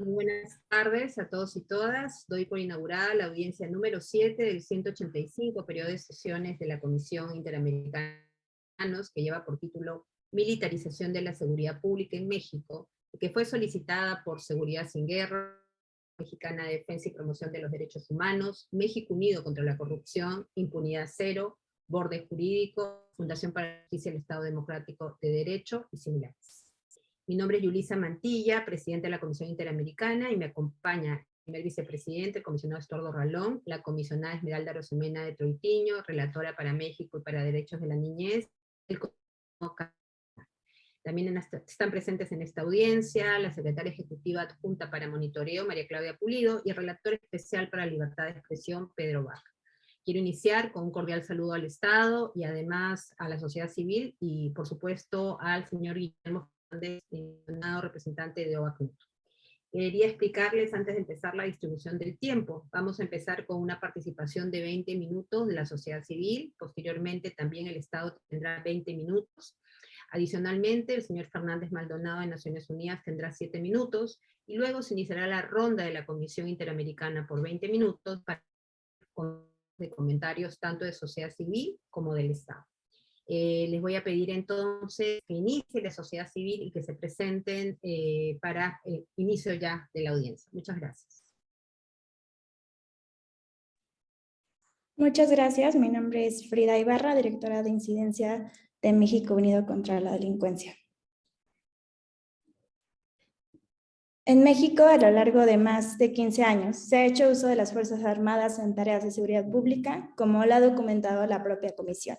Muy buenas tardes a todos y todas. Doy por inaugurada la audiencia número 7 del 185 periodo de sesiones de la Comisión Interamericana que lleva por título Militarización de la Seguridad Pública en México, que fue solicitada por Seguridad Sin Guerra, Mexicana de Defensa y Promoción de los Derechos Humanos, México Unido contra la Corrupción, Impunidad Cero, Borde Jurídico, Fundación para la Justicia del Estado Democrático de Derecho y similares. Mi nombre es Yulisa Mantilla, presidenta de la Comisión Interamericana, y me acompaña el primer vicepresidente, el comisionado Estordo Ralón, la comisionada Esmeralda Rosemena de Troitiño, relatora para México y para Derechos de la Niñez, el también están presentes en esta audiencia la secretaria ejecutiva adjunta para monitoreo, María Claudia Pulido, y el relator especial para libertad de expresión, Pedro Bach. Quiero iniciar con un cordial saludo al Estado y además a la sociedad civil y por supuesto al señor Guillermo representante de OACNUT. Quería explicarles antes de empezar la distribución del tiempo. Vamos a empezar con una participación de 20 minutos de la sociedad civil, posteriormente también el Estado tendrá 20 minutos, Adicionalmente, el señor Fernández Maldonado de Naciones Unidas tendrá 7 minutos, y luego se iniciará la ronda de la Comisión Interamericana por 20 minutos para de comentarios tanto de sociedad civil como del Estado. Eh, les voy a pedir entonces que inicie la sociedad civil y que se presenten eh, para el inicio ya de la audiencia. Muchas gracias. Muchas gracias. Mi nombre es Frida Ibarra, directora de Incidencia de México Unido contra la Delincuencia. En México, a lo largo de más de 15 años, se ha hecho uso de las Fuerzas Armadas en tareas de seguridad pública, como lo ha documentado la propia Comisión.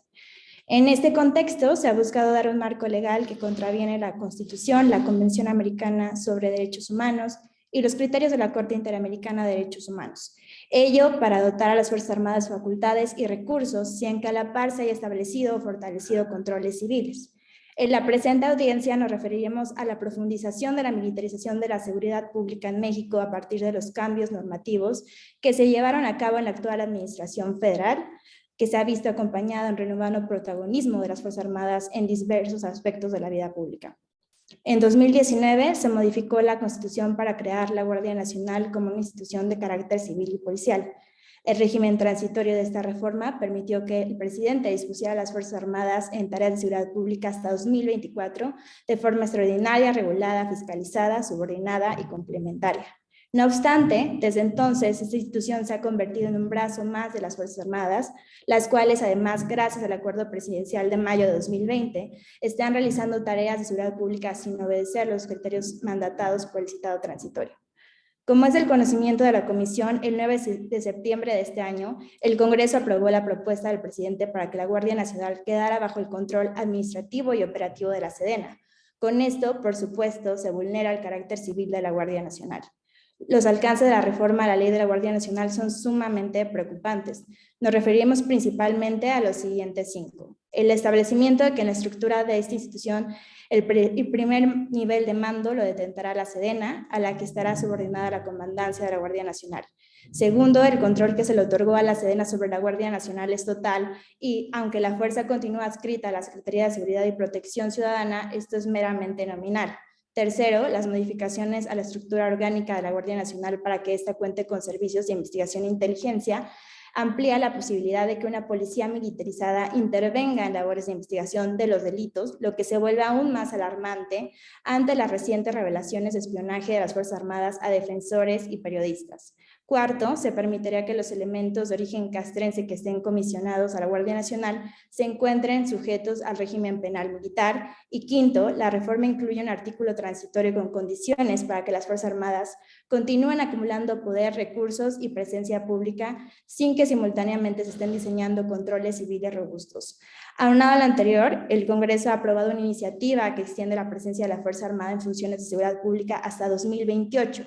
En este contexto, se ha buscado dar un marco legal que contraviene la Constitución, la Convención Americana sobre Derechos Humanos y los criterios de la Corte Interamericana de Derechos Humanos, Ello para dotar a las Fuerzas Armadas facultades y recursos, sin que a la par se haya establecido o fortalecido controles civiles. En la presente audiencia nos referiremos a la profundización de la militarización de la seguridad pública en México a partir de los cambios normativos que se llevaron a cabo en la actual administración federal, que se ha visto acompañado en renovado protagonismo de las Fuerzas Armadas en diversos aspectos de la vida pública. En 2019 se modificó la Constitución para crear la Guardia Nacional como una institución de carácter civil y policial. El régimen transitorio de esta reforma permitió que el presidente dispusiera a las Fuerzas Armadas en tareas de seguridad pública hasta 2024 de forma extraordinaria, regulada, fiscalizada, subordinada y complementaria. No obstante, desde entonces, esta institución se ha convertido en un brazo más de las Fuerzas Armadas, las cuales además, gracias al acuerdo presidencial de mayo de 2020, están realizando tareas de seguridad pública sin obedecer los criterios mandatados por el citado transitorio. Como es del conocimiento de la Comisión, el 9 de septiembre de este año, el Congreso aprobó la propuesta del presidente para que la Guardia Nacional quedara bajo el control administrativo y operativo de la Sedena. Con esto, por supuesto, se vulnera el carácter civil de la Guardia Nacional. Los alcances de la reforma a la ley de la Guardia Nacional son sumamente preocupantes. Nos referimos principalmente a los siguientes cinco. El establecimiento de que en la estructura de esta institución el, primer nivel de mando lo detentará la Sedena, a la que estará subordinada la comandancia de la Guardia Nacional. Segundo, el control que se le otorgó a la Sedena sobre la Guardia Nacional es total y, aunque la fuerza continúa adscrita a la Secretaría de Seguridad y Protección Ciudadana, esto es meramente nominal. Tercero, las modificaciones a la estructura orgánica de la Guardia Nacional para que ésta cuente con servicios de investigación e inteligencia, amplía la posibilidad de que una policía militarizada intervenga en labores de investigación de los delitos, lo que se vuelve aún más alarmante ante las recientes revelaciones de espionaje de las Fuerzas Armadas a defensores y periodistas. Cuarto, se permitiría que los elementos de origen castrense que estén comisionados a la Guardia Nacional se encuentren sujetos al régimen penal militar. Y quinto, la reforma incluye un artículo transitorio con condiciones para que las Fuerzas Armadas continúen acumulando poder, recursos y presencia pública sin que simultáneamente se estén diseñando controles civiles robustos. Aunado al anterior, el Congreso ha aprobado una iniciativa que extiende la presencia de la Fuerza Armada en funciones de seguridad pública hasta 2028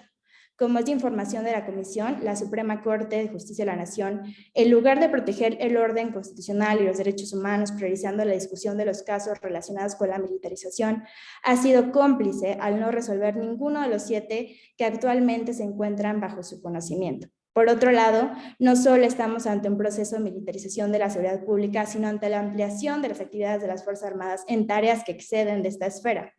como es de información de la Comisión, la Suprema Corte de Justicia de la Nación, en lugar de proteger el orden constitucional y los derechos humanos, priorizando la discusión de los casos relacionados con la militarización, ha sido cómplice al no resolver ninguno de los siete que actualmente se encuentran bajo su conocimiento. Por otro lado, no solo estamos ante un proceso de militarización de la seguridad pública, sino ante la ampliación de las actividades de las Fuerzas Armadas en tareas que exceden de esta esfera.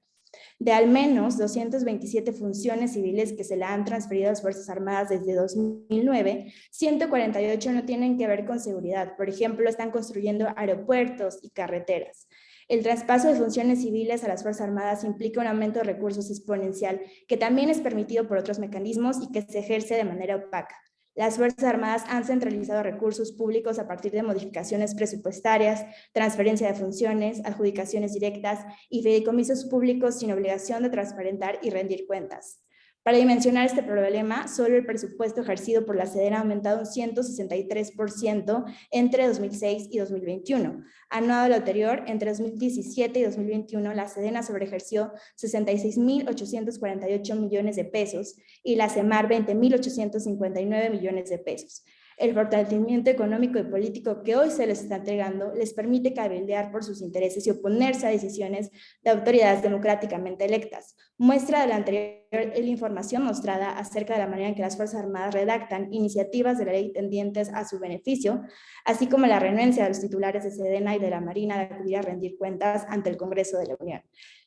De al menos 227 funciones civiles que se le han transferido a las Fuerzas Armadas desde 2009, 148 no tienen que ver con seguridad. Por ejemplo, están construyendo aeropuertos y carreteras. El traspaso de funciones civiles a las Fuerzas Armadas implica un aumento de recursos exponencial que también es permitido por otros mecanismos y que se ejerce de manera opaca. Las Fuerzas Armadas han centralizado recursos públicos a partir de modificaciones presupuestarias, transferencia de funciones, adjudicaciones directas y fideicomisos públicos sin obligación de transparentar y rendir cuentas. Para dimensionar este problema, solo el presupuesto ejercido por la SEDEN ha aumentado un 163% entre 2006 y 2021. Anuado lo anterior, entre 2017 y 2021, la SEDENA sobreejerció 66.848 millones de pesos y la CEMAR 20.859 millones de pesos. El fortalecimiento económico y político que hoy se les está entregando les permite cabildear por sus intereses y oponerse a decisiones de autoridades democráticamente electas. Muestra de la anterior la información mostrada acerca de la manera en que las Fuerzas Armadas redactan iniciativas de la ley tendientes a su beneficio, así como la renuencia de los titulares de Sedena y de la Marina de acudir a rendir cuentas ante el Congreso de la Unión.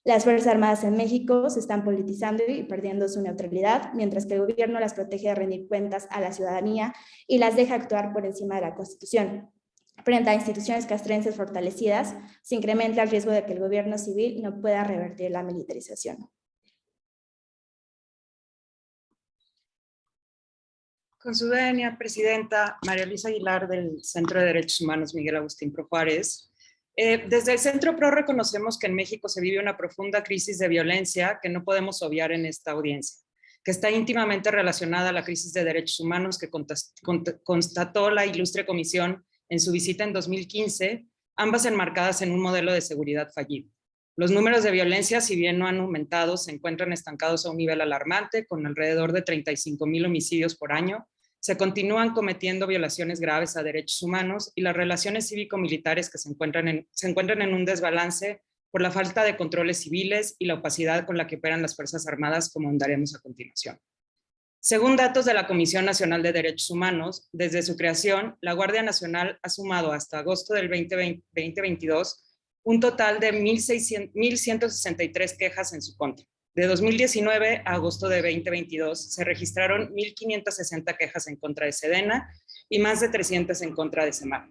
Las Fuerzas Armadas en México se están politizando y perdiendo su neutralidad, mientras que el gobierno las protege de rendir cuentas a la ciudadanía y las deja actuar por encima de la Constitución. Frente a instituciones castrenses fortalecidas, se incrementa el riesgo de que el gobierno civil no pueda revertir la militarización. Con su venia, presidenta María Luisa Aguilar del Centro de Derechos Humanos Miguel Agustín Pro eh, desde el Centro PRO reconocemos que en México se vive una profunda crisis de violencia que no podemos obviar en esta audiencia, que está íntimamente relacionada a la crisis de derechos humanos que constató la ilustre comisión en su visita en 2015, ambas enmarcadas en un modelo de seguridad fallido. Los números de violencia, si bien no han aumentado, se encuentran estancados a un nivel alarmante, con alrededor de 35 mil homicidios por año, se continúan cometiendo violaciones graves a derechos humanos y las relaciones cívico-militares que se encuentran, en, se encuentran en un desbalance por la falta de controles civiles y la opacidad con la que operan las Fuerzas Armadas, como andaremos a continuación. Según datos de la Comisión Nacional de Derechos Humanos, desde su creación, la Guardia Nacional ha sumado hasta agosto del 2022 un total de 1.163 quejas en su contra, de 2019 a agosto de 2022 se registraron 1.560 quejas en contra de Sedena y más de 300 en contra de Semar.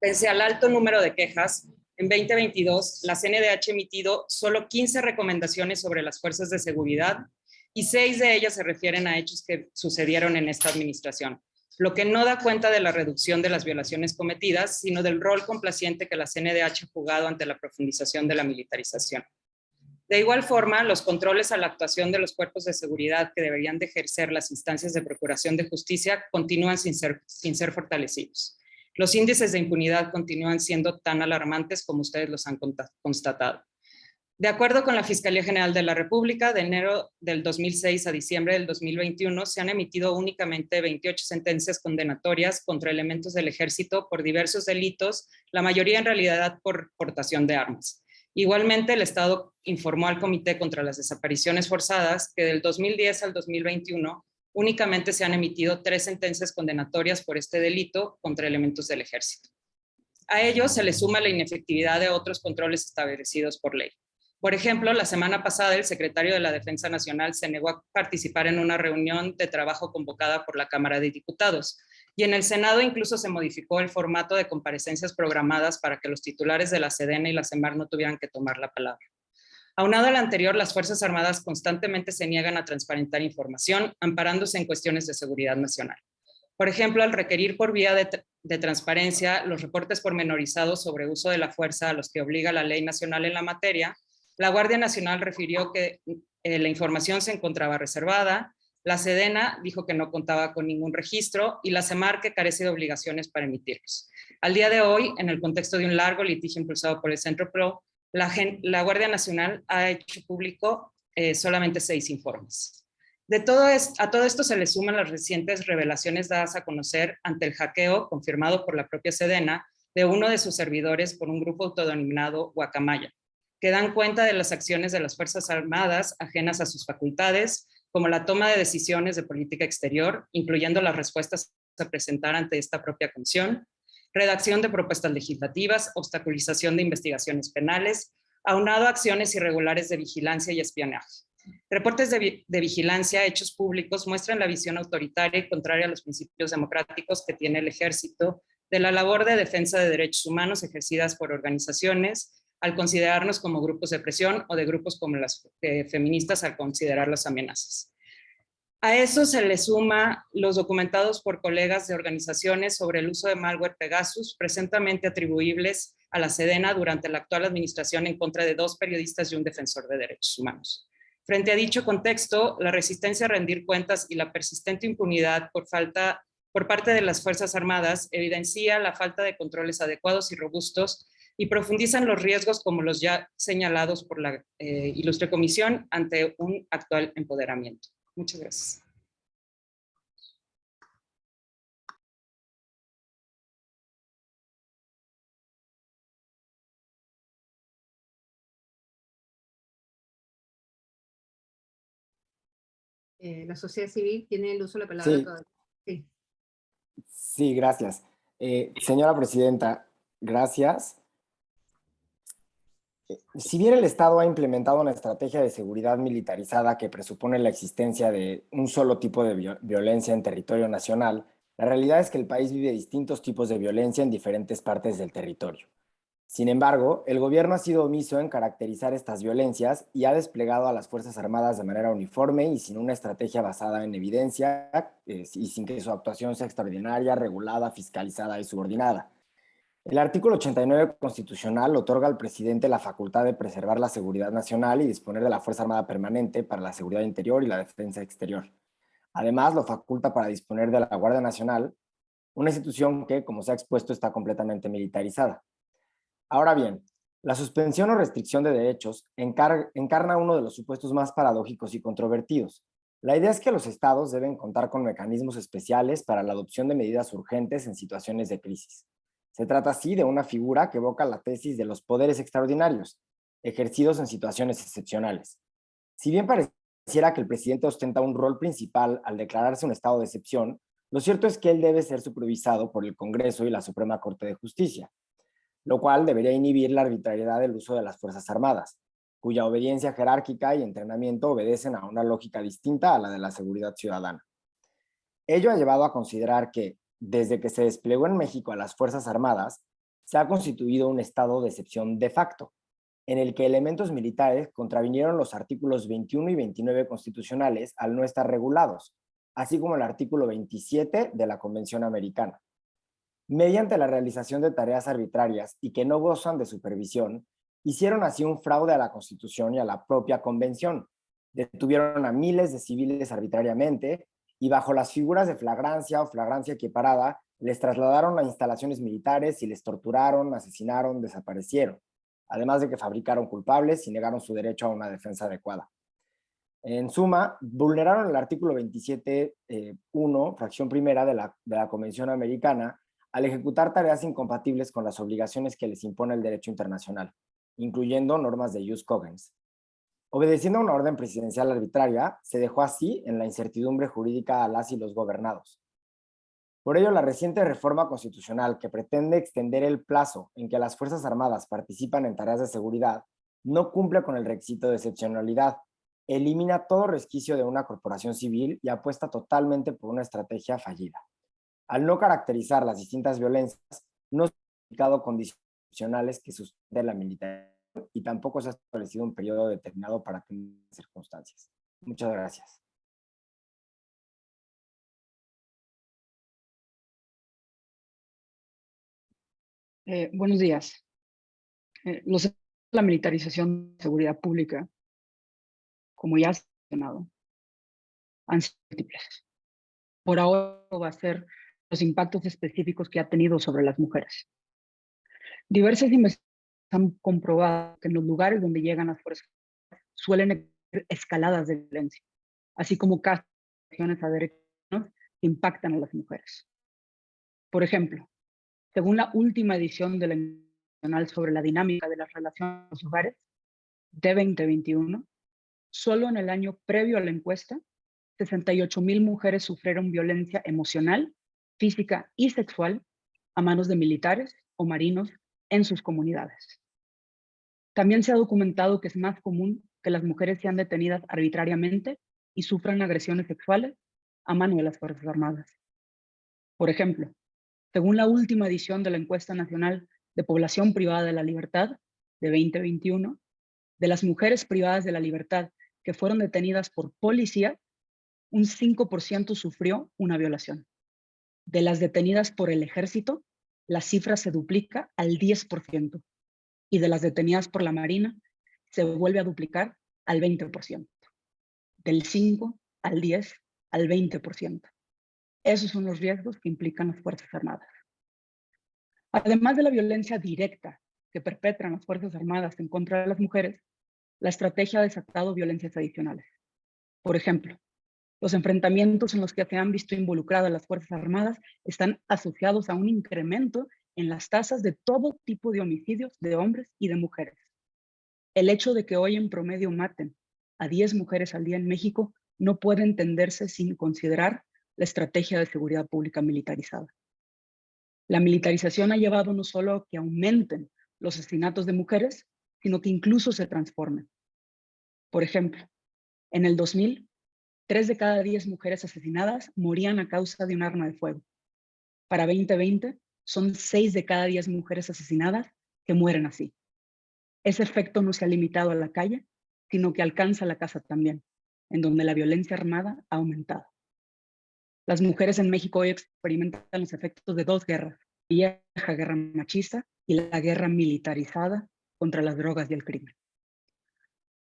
Pese al alto número de quejas, en 2022 la CNDH ha emitido solo 15 recomendaciones sobre las fuerzas de seguridad y seis de ellas se refieren a hechos que sucedieron en esta administración, lo que no da cuenta de la reducción de las violaciones cometidas, sino del rol complaciente que la CNDH ha jugado ante la profundización de la militarización. De igual forma, los controles a la actuación de los cuerpos de seguridad que deberían de ejercer las instancias de procuración de justicia continúan sin ser, sin ser fortalecidos. Los índices de impunidad continúan siendo tan alarmantes como ustedes los han constatado. De acuerdo con la Fiscalía General de la República, de enero del 2006 a diciembre del 2021 se han emitido únicamente 28 sentencias condenatorias contra elementos del ejército por diversos delitos, la mayoría en realidad por portación de armas. Igualmente, el Estado informó al Comité contra las Desapariciones Forzadas que del 2010 al 2021 únicamente se han emitido tres sentencias condenatorias por este delito contra elementos del ejército. A ello se le suma la inefectividad de otros controles establecidos por ley. Por ejemplo, la semana pasada el secretario de la Defensa Nacional se negó a participar en una reunión de trabajo convocada por la Cámara de Diputados, y en el Senado incluso se modificó el formato de comparecencias programadas para que los titulares de la Sedena y la CEMAR no tuvieran que tomar la palabra. Aunado al anterior, las Fuerzas Armadas constantemente se niegan a transparentar información, amparándose en cuestiones de seguridad nacional. Por ejemplo, al requerir por vía de, transparencia los reportes pormenorizados sobre uso de la fuerza a los que obliga la ley nacional en la materia, la Guardia Nacional refirió que eh, la información se encontraba reservada, la Sedena dijo que no contaba con ningún registro y la CEMAR que carece de obligaciones para emitirlos. Al día de hoy, en el contexto de un largo litigio impulsado por el Centro PRO, la, Guardia Nacional ha hecho público eh, solamente seis informes. De todo a todo esto se le suman las recientes revelaciones dadas a conocer ante el hackeo confirmado por la propia Sedena de uno de sus servidores por un grupo autodenominado Guacamaya, que dan cuenta de las acciones de las Fuerzas Armadas ajenas a sus facultades, como la toma de decisiones de política exterior, incluyendo las respuestas a presentar ante esta propia comisión, redacción de propuestas legislativas, obstaculización de investigaciones penales, aunado a acciones irregulares de vigilancia y espionaje. Reportes de, de, vigilancia hechos públicos muestran la visión autoritaria y contraria a los principios democráticos que tiene el ejército de la labor de defensa de derechos humanos ejercidas por organizaciones al considerarnos como grupos de presión o de grupos como las eh, feministas al considerar las amenazas. A eso se le suma los documentados por colegas de organizaciones sobre el uso de malware Pegasus, presentemente atribuibles a la Sedena durante la actual administración en contra de dos periodistas y un defensor de derechos humanos. Frente a dicho contexto, la resistencia a rendir cuentas y la persistente impunidad por, falta, por parte de las Fuerzas Armadas evidencia la falta de controles adecuados y robustos y profundizan los riesgos como los ya señalados por la eh, Ilustre Comisión ante un actual empoderamiento. Muchas gracias. Eh, la sociedad civil tiene el uso de la palabra. Sí, sí. gracias. Eh, señora Presidenta, gracias. Si bien el Estado ha implementado una estrategia de seguridad militarizada que presupone la existencia de un solo tipo de violencia en territorio nacional, la realidad es que el país vive distintos tipos de violencia en diferentes partes del territorio. Sin embargo, el gobierno ha sido omiso en caracterizar estas violencias y ha desplegado a las Fuerzas Armadas de manera uniforme y sin una estrategia basada en evidencia eh, y sin que su actuación sea extraordinaria, regulada, fiscalizada y subordinada. El artículo 89 constitucional otorga al presidente la facultad de preservar la seguridad nacional y disponer de la Fuerza Armada Permanente para la seguridad interior y la defensa exterior. Además, lo faculta para disponer de la Guardia Nacional, una institución que, como se ha expuesto, está completamente militarizada. Ahora bien, la suspensión o restricción de derechos encarna uno de los supuestos más paradójicos y controvertidos. La idea es que los estados deben contar con mecanismos especiales para la adopción de medidas urgentes en situaciones de crisis. Se trata así de una figura que evoca la tesis de los poderes extraordinarios, ejercidos en situaciones excepcionales. Si bien pareciera que el presidente ostenta un rol principal al declararse un estado de excepción, lo cierto es que él debe ser supervisado por el Congreso y la Suprema Corte de Justicia, lo cual debería inhibir la arbitrariedad del uso de las Fuerzas Armadas, cuya obediencia jerárquica y entrenamiento obedecen a una lógica distinta a la de la seguridad ciudadana. Ello ha llevado a considerar que, desde que se desplegó en México a las Fuerzas Armadas, se ha constituido un estado de excepción de facto, en el que elementos militares contravinieron los artículos 21 y 29 constitucionales al no estar regulados, así como el artículo 27 de la Convención Americana. Mediante la realización de tareas arbitrarias y que no gozan de supervisión, hicieron así un fraude a la Constitución y a la propia Convención. Detuvieron a miles de civiles arbitrariamente y bajo las figuras de flagrancia o flagrancia equiparada, les trasladaron a instalaciones militares y les torturaron, asesinaron, desaparecieron, además de que fabricaron culpables y negaron su derecho a una defensa adecuada. En suma, vulneraron el artículo 27.1, eh, fracción primera de la, de la Convención Americana, al ejecutar tareas incompatibles con las obligaciones que les impone el derecho internacional, incluyendo normas de jus cogens. Obedeciendo a una orden presidencial arbitraria, se dejó así en la incertidumbre jurídica a las y los gobernados. Por ello, la reciente reforma constitucional que pretende extender el plazo en que las Fuerzas Armadas participan en tareas de seguridad no cumple con el requisito de excepcionalidad, elimina todo resquicio de una corporación civil y apuesta totalmente por una estrategia fallida. Al no caracterizar las distintas violencias, no se han indicado condicionales que sustenten la militaridad y tampoco se ha establecido un periodo determinado para tener circunstancias. Muchas gracias. Eh, buenos días. Eh, los la militarización de seguridad pública, como ya ha mencionado, han sido múltiples. Por ahora va a ser los impactos específicos que ha tenido sobre las mujeres. Diversas investigaciones han comprobado que en los lugares donde llegan las fuerzas suelen haber escaladas de violencia, así como casos a derechos que impactan a las mujeres. Por ejemplo, según la última edición de la Nacional sobre la dinámica de las relaciones en los hogares, de 2021, solo en el año previo a la encuesta, 68 mil mujeres sufrieron violencia emocional, física y sexual a manos de militares o marinos en sus comunidades. También se ha documentado que es más común que las mujeres sean detenidas arbitrariamente y sufran agresiones sexuales a mano de las Fuerzas Armadas. Por ejemplo, según la última edición de la Encuesta Nacional de Población Privada de la Libertad de 2021, de las mujeres privadas de la libertad que fueron detenidas por policía, un 5% sufrió una violación. De las detenidas por el ejército, la cifra se duplica al 10%. Y de las detenidas por la Marina, se vuelve a duplicar al 20%. Del 5 al 10 al 20%. Esos son los riesgos que implican las Fuerzas Armadas. Además de la violencia directa que perpetran las Fuerzas Armadas en contra de las mujeres, la estrategia ha desatado violencias adicionales. Por ejemplo, los enfrentamientos en los que se han visto involucradas las Fuerzas Armadas están asociados a un incremento en las tasas de todo tipo de homicidios de hombres y de mujeres. El hecho de que hoy en promedio maten a 10 mujeres al día en México no puede entenderse sin considerar la estrategia de seguridad pública militarizada. La militarización ha llevado no solo a que aumenten los asesinatos de mujeres, sino que incluso se transformen. Por ejemplo, en el 2000, Tres de cada diez mujeres asesinadas morían a causa de un arma de fuego. Para 2020, son seis de cada diez mujeres asesinadas que mueren así. Ese efecto no se ha limitado a la calle, sino que alcanza la casa también, en donde la violencia armada ha aumentado. Las mujeres en México hoy experimentan los efectos de dos guerras, la vieja guerra machista y la guerra militarizada contra las drogas y el crimen.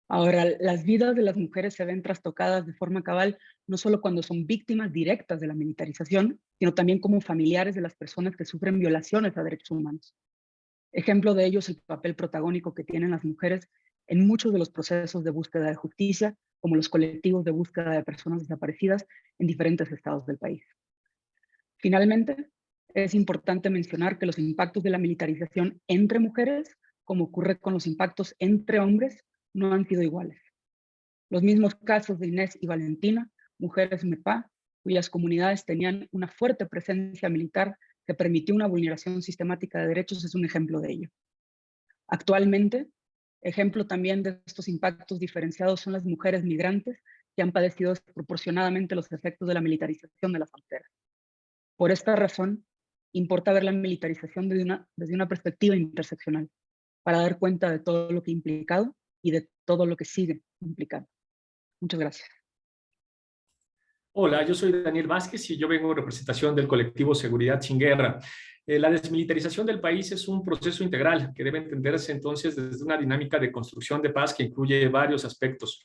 Ahora, las vidas de las mujeres se ven trastocadas de forma cabal, no solo cuando son víctimas directas de la militarización, sino también como familiares de las personas que sufren violaciones a derechos humanos. Ejemplo de ello es el papel protagónico que tienen las mujeres en muchos de los procesos de búsqueda de justicia, como los colectivos de búsqueda de personas desaparecidas en diferentes estados del país. Finalmente, es importante mencionar que los impactos de la militarización entre mujeres, como ocurre con los impactos entre hombres, no han sido iguales. Los mismos casos de Inés y Valentina, mujeres MEPA, cuyas comunidades tenían una fuerte presencia militar que permitió una vulneración sistemática de derechos, es un ejemplo de ello. Actualmente, ejemplo también de estos impactos diferenciados son las mujeres migrantes que han padecido desproporcionadamente los efectos de la militarización de la frontera. Por esta razón, importa ver la militarización desde una, desde una perspectiva interseccional, para dar cuenta de todo lo que ha implicado y de todo lo que sigue implicando. Muchas gracias. Hola, yo soy Daniel Vázquez y yo vengo en representación del colectivo Seguridad Sin Guerra. Eh, la desmilitarización del país es un proceso integral que debe entenderse entonces desde una dinámica de construcción de paz que incluye varios aspectos.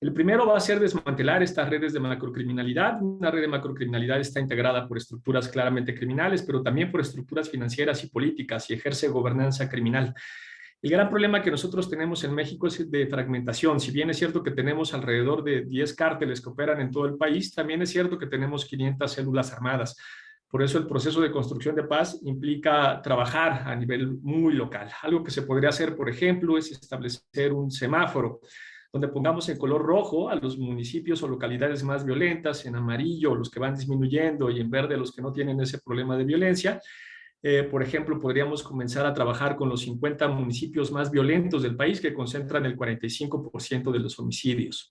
El primero va a ser desmantelar estas redes de macrocriminalidad. Una red de macrocriminalidad está integrada por estructuras claramente criminales, pero también por estructuras financieras y políticas y ejerce gobernanza criminal. El gran problema que nosotros tenemos en México es de fragmentación. Si bien es cierto que tenemos alrededor de 10 cárteles que operan en todo el país, también es cierto que tenemos 500 células armadas. Por eso el proceso de construcción de paz implica trabajar a nivel muy local. Algo que se podría hacer, por ejemplo, es establecer un semáforo donde pongamos en color rojo a los municipios o localidades más violentas, en amarillo los que van disminuyendo y en verde los que no tienen ese problema de violencia, eh, por ejemplo, podríamos comenzar a trabajar con los 50 municipios más violentos del país que concentran el 45% de los homicidios.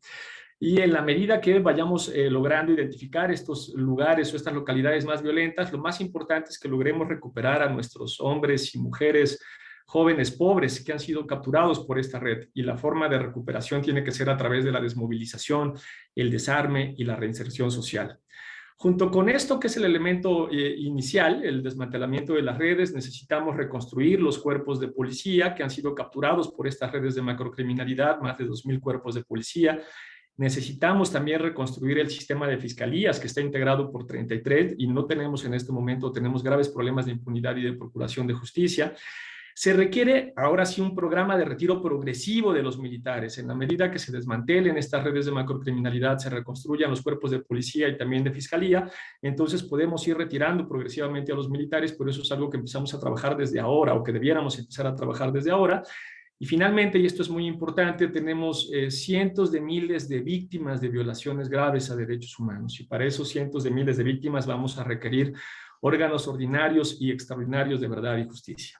Y en la medida que vayamos eh, logrando identificar estos lugares o estas localidades más violentas, lo más importante es que logremos recuperar a nuestros hombres y mujeres jóvenes pobres que han sido capturados por esta red y la forma de recuperación tiene que ser a través de la desmovilización, el desarme y la reinserción social. Junto con esto, que es el elemento eh, inicial, el desmantelamiento de las redes, necesitamos reconstruir los cuerpos de policía que han sido capturados por estas redes de macrocriminalidad, más de 2.000 cuerpos de policía. Necesitamos también reconstruir el sistema de fiscalías que está integrado por 33 y no tenemos en este momento, tenemos graves problemas de impunidad y de procuración de justicia. Se requiere ahora sí un programa de retiro progresivo de los militares. En la medida que se desmantelen estas redes de macrocriminalidad, se reconstruyan los cuerpos de policía y también de fiscalía, entonces podemos ir retirando progresivamente a los militares, por eso es algo que empezamos a trabajar desde ahora o que debiéramos empezar a trabajar desde ahora. Y finalmente, y esto es muy importante, tenemos eh, cientos de miles de víctimas de violaciones graves a derechos humanos y para esos cientos de miles de víctimas vamos a requerir órganos ordinarios y extraordinarios de verdad y justicia.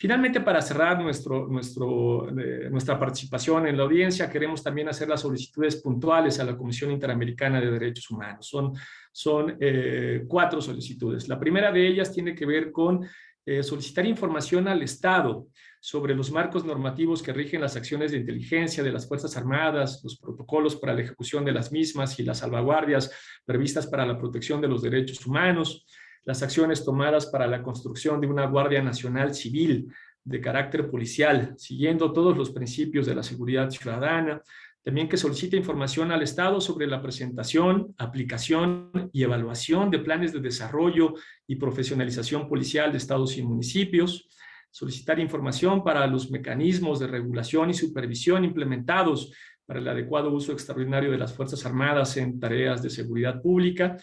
Finalmente, para cerrar nuestro, nuestro, nuestra participación en la audiencia, queremos también hacer las solicitudes puntuales a la Comisión Interamericana de Derechos Humanos. Son, son eh, cuatro solicitudes. La primera de ellas tiene que ver con eh, solicitar información al Estado sobre los marcos normativos que rigen las acciones de inteligencia de las Fuerzas Armadas, los protocolos para la ejecución de las mismas y las salvaguardias previstas para la protección de los derechos humanos, las acciones tomadas para la construcción de una Guardia Nacional Civil de carácter policial, siguiendo todos los principios de la seguridad ciudadana, también que solicite información al Estado sobre la presentación, aplicación y evaluación de planes de desarrollo y profesionalización policial de estados y municipios, solicitar información para los mecanismos de regulación y supervisión implementados para el adecuado uso extraordinario de las Fuerzas Armadas en tareas de seguridad pública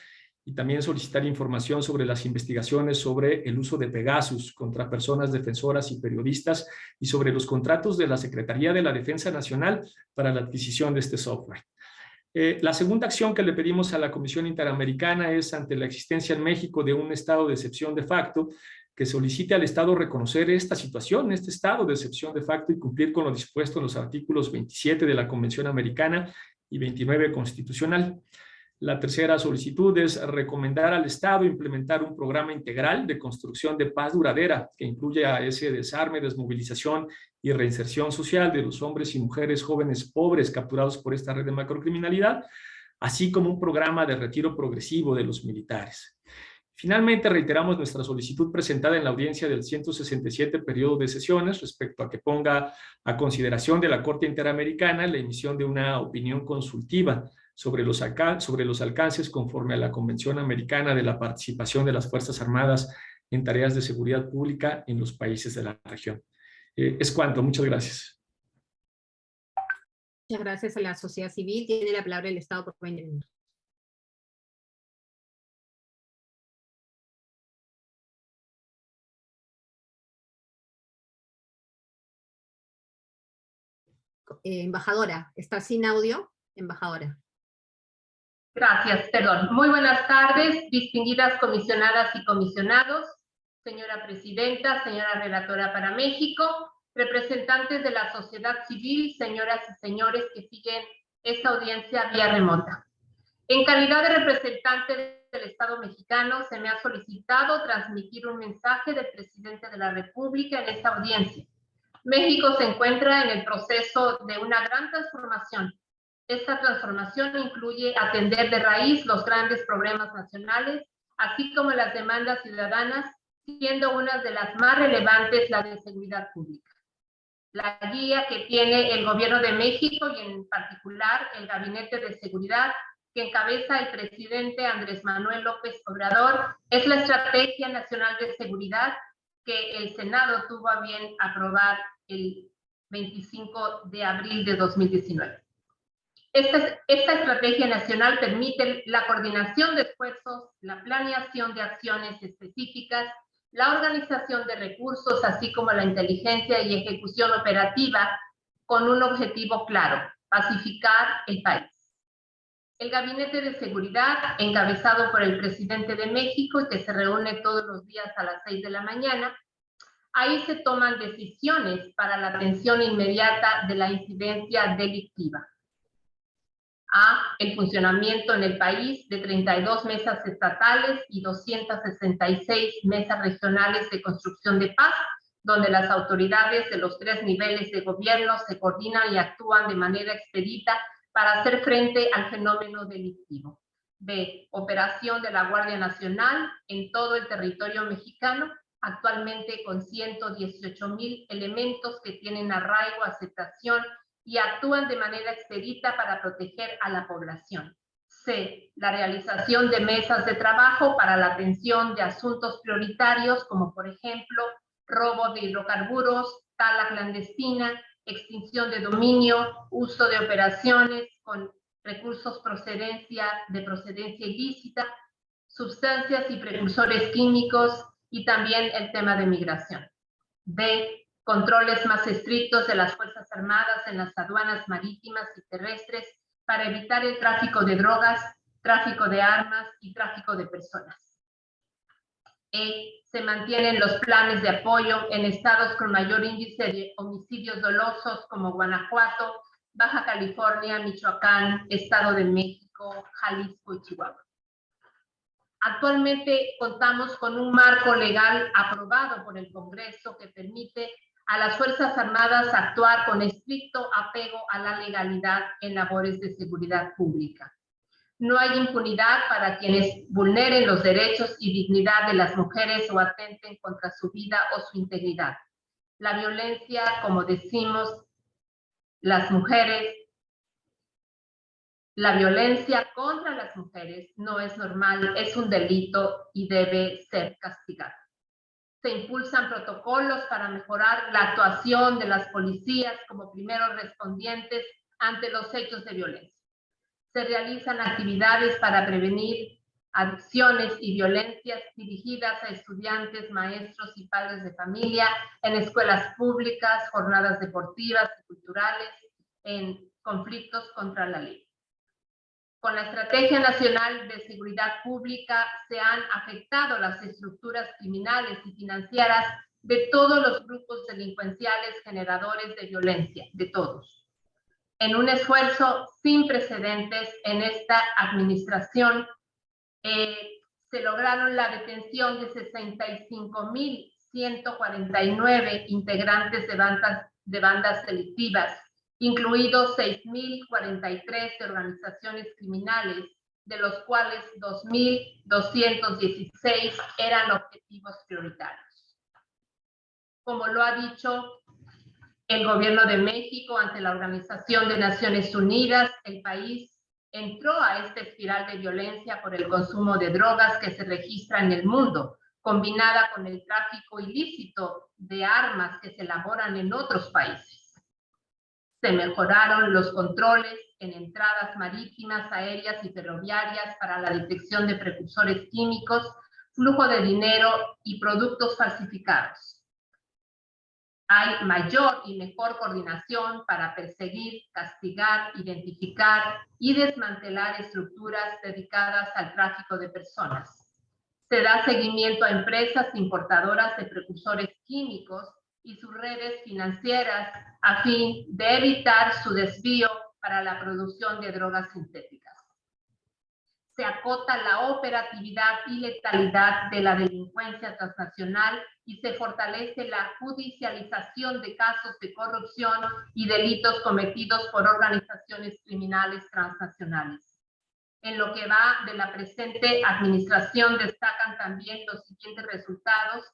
y también solicitar información sobre las investigaciones sobre el uso de Pegasus contra personas defensoras y periodistas y sobre los contratos de la Secretaría de la Defensa Nacional para la adquisición de este software. Eh, la segunda acción que le pedimos a la Comisión Interamericana es ante la existencia en México de un estado de excepción de facto que solicite al Estado reconocer esta situación, este estado de excepción de facto y cumplir con lo dispuesto en los artículos 27 de la Convención Americana y 29 constitucional. La tercera solicitud es recomendar al Estado implementar un programa integral de construcción de paz duradera que incluya ese desarme, desmovilización y reinserción social de los hombres y mujeres jóvenes pobres capturados por esta red de macrocriminalidad, así como un programa de retiro progresivo de los militares. Finalmente, reiteramos nuestra solicitud presentada en la audiencia del 167 periodo de sesiones respecto a que ponga a consideración de la Corte Interamericana la emisión de una opinión consultiva sobre los, sobre los alcances conforme a la Convención Americana de la Participación de las Fuerzas Armadas en tareas de seguridad pública en los países de la región. Eh, es cuanto, muchas gracias. Muchas gracias a la sociedad civil. Tiene la palabra el Estado por 20 minutos. Embajadora, está sin audio, embajadora. Gracias, perdón. Muy buenas tardes, distinguidas comisionadas y comisionados, señora presidenta, señora relatora para México, representantes de la sociedad civil, señoras y señores que siguen esta audiencia vía remota. En calidad de representante del Estado mexicano, se me ha solicitado transmitir un mensaje del presidente de la República en esta audiencia. México se encuentra en el proceso de una gran transformación esta transformación incluye atender de raíz los grandes problemas nacionales, así como las demandas ciudadanas, siendo una de las más relevantes la de seguridad pública. La guía que tiene el Gobierno de México y en particular el Gabinete de Seguridad que encabeza el presidente Andrés Manuel López Obrador es la Estrategia Nacional de Seguridad que el Senado tuvo a bien aprobar el 25 de abril de 2019. Esta, estrategia nacional permite la coordinación de esfuerzos, la planeación de acciones específicas, la organización de recursos, así como la inteligencia y ejecución operativa con un objetivo claro, pacificar el país. El Gabinete de Seguridad, encabezado por el presidente de México que se reúne todos los días a las 6 de la mañana, ahí se toman decisiones para la atención inmediata de la incidencia delictiva a el funcionamiento en el país de 32 mesas estatales y 266 mesas regionales de construcción de paz, donde las autoridades de los tres niveles de gobierno se coordinan y actúan de manera expedita para hacer frente al fenómeno delictivo. B. Operación de la Guardia Nacional en todo el territorio mexicano, actualmente con 118 mil elementos que tienen arraigo, aceptación y actúan de manera expedita para proteger a la población. C. La realización de mesas de trabajo para la atención de asuntos prioritarios como por ejemplo robo de hidrocarburos, tala clandestina, extinción de dominio, uso de operaciones con recursos procedencia, de procedencia ilícita, sustancias y precursores químicos y también el tema de migración. D controles más estrictos de las Fuerzas Armadas en las aduanas marítimas y terrestres para evitar el tráfico de drogas, tráfico de armas y tráfico de personas. E, se mantienen los planes de apoyo en estados con mayor índice de homicidios dolosos como Guanajuato, Baja California, Michoacán, Estado de México, Jalisco y Chihuahua. Actualmente contamos con un marco legal aprobado por el Congreso que permite a las Fuerzas Armadas actuar con estricto apego a la legalidad en labores de seguridad pública. No hay impunidad para quienes vulneren los derechos y dignidad de las mujeres o atenten contra su vida o su integridad. La violencia, como decimos, las mujeres la violencia contra las mujeres no es normal, es un delito y debe ser castigado. Se impulsan protocolos para mejorar la actuación de las policías como primeros respondientes ante los hechos de violencia. Se realizan actividades para prevenir adicciones y violencias dirigidas a estudiantes, maestros y padres de familia en escuelas públicas, jornadas deportivas y culturales, en conflictos contra la ley. Con la Estrategia Nacional de Seguridad Pública se han afectado las estructuras criminales y financieras de todos los grupos delincuenciales generadores de violencia, de todos. En un esfuerzo sin precedentes en esta administración, eh, se lograron la detención de 65.149 integrantes de bandas, de bandas delictivas, incluidos 6.043 de organizaciones criminales, de los cuales 2.216 eran objetivos prioritarios. Como lo ha dicho el gobierno de México ante la Organización de Naciones Unidas, el país entró a esta espiral de violencia por el consumo de drogas que se registra en el mundo, combinada con el tráfico ilícito de armas que se elaboran en otros países. Se mejoraron los controles en entradas marítimas, aéreas y ferroviarias para la detección de precursores químicos, flujo de dinero y productos falsificados. Hay mayor y mejor coordinación para perseguir, castigar, identificar y desmantelar estructuras dedicadas al tráfico de personas. Se da seguimiento a empresas importadoras de precursores químicos y sus redes financieras a fin de evitar su desvío para la producción de drogas sintéticas. Se acota la operatividad y letalidad de la delincuencia transnacional y se fortalece la judicialización de casos de corrupción y delitos cometidos por organizaciones criminales transnacionales. En lo que va de la presente administración destacan también los siguientes resultados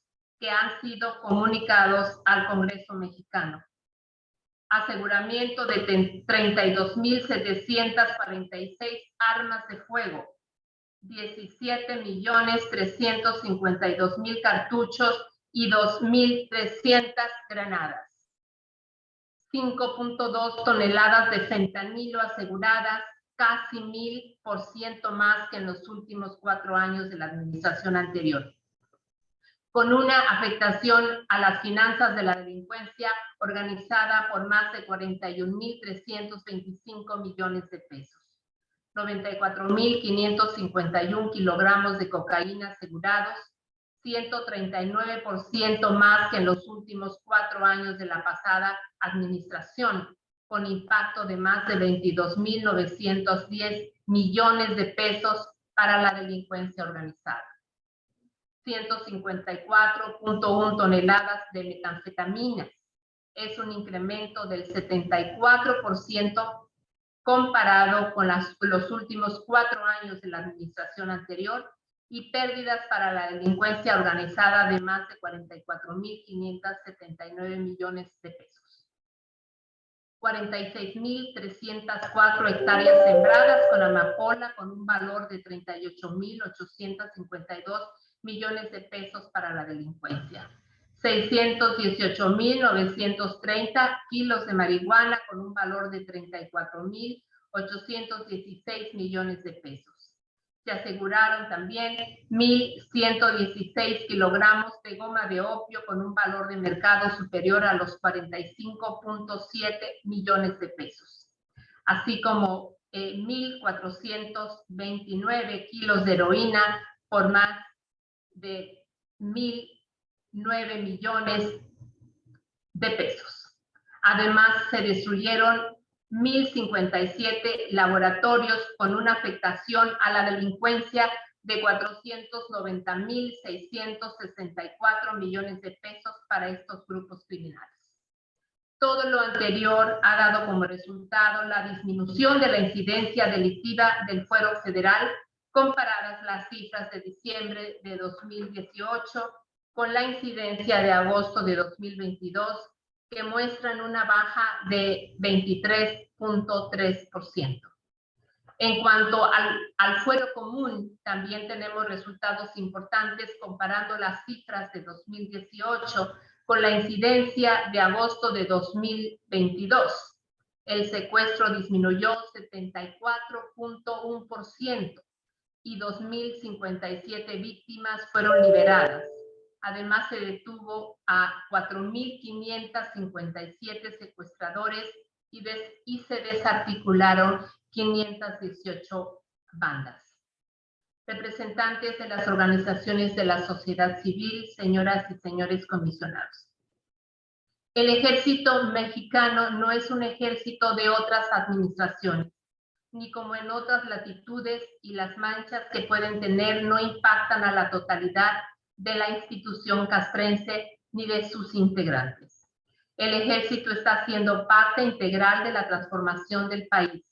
que han sido comunicados al Congreso mexicano. Aseguramiento de 32.746 armas de fuego, 17.352.000 cartuchos y 2.300 granadas. 5.2 toneladas de fentanilo aseguradas, casi 1.000% más que en los últimos cuatro años de la administración anterior con una afectación a las finanzas de la delincuencia organizada por más de 41.325 millones de pesos. 94.551 kilogramos de cocaína asegurados, 139% más que en los últimos cuatro años de la pasada administración, con impacto de más de 22.910 millones de pesos para la delincuencia organizada. 154.1 toneladas de metanfetaminas. Es un incremento del 74% comparado con los últimos cuatro años de la administración anterior y pérdidas para la delincuencia organizada de más de 44.579 millones de pesos. 46.304 hectáreas sembradas con amapola con un valor de 38.852 millones de pesos para la delincuencia. 618.930 kilos de marihuana con un valor de 34.816 millones de pesos. Se aseguraron también 1.116 kilogramos de goma de opio con un valor de mercado superior a los 45.7 millones de pesos, así como 1.429 eh, kilos de heroína por más de 1.009 millones de pesos. Además, se destruyeron 1.057 laboratorios con una afectación a la delincuencia de 490.664 millones de pesos para estos grupos criminales. Todo lo anterior ha dado como resultado la disminución de la incidencia delictiva del fuero federal comparadas las cifras de diciembre de 2018 con la incidencia de agosto de 2022 que muestran una baja de 23.3%. En cuanto al, al, fuero común, también tenemos resultados importantes comparando las cifras de 2018 con la incidencia de agosto de 2022. El secuestro disminuyó 74.1% y 2.057 víctimas fueron liberadas. Además, se detuvo a 4.557 secuestradores y, y se desarticularon 518 bandas. Representantes de las organizaciones de la sociedad civil, señoras y señores comisionados. El ejército mexicano no es un ejército de otras administraciones, ni como en otras latitudes y las manchas que pueden tener no impactan a la totalidad de la institución castrense ni de sus integrantes. El ejército está siendo parte integral de la transformación del país.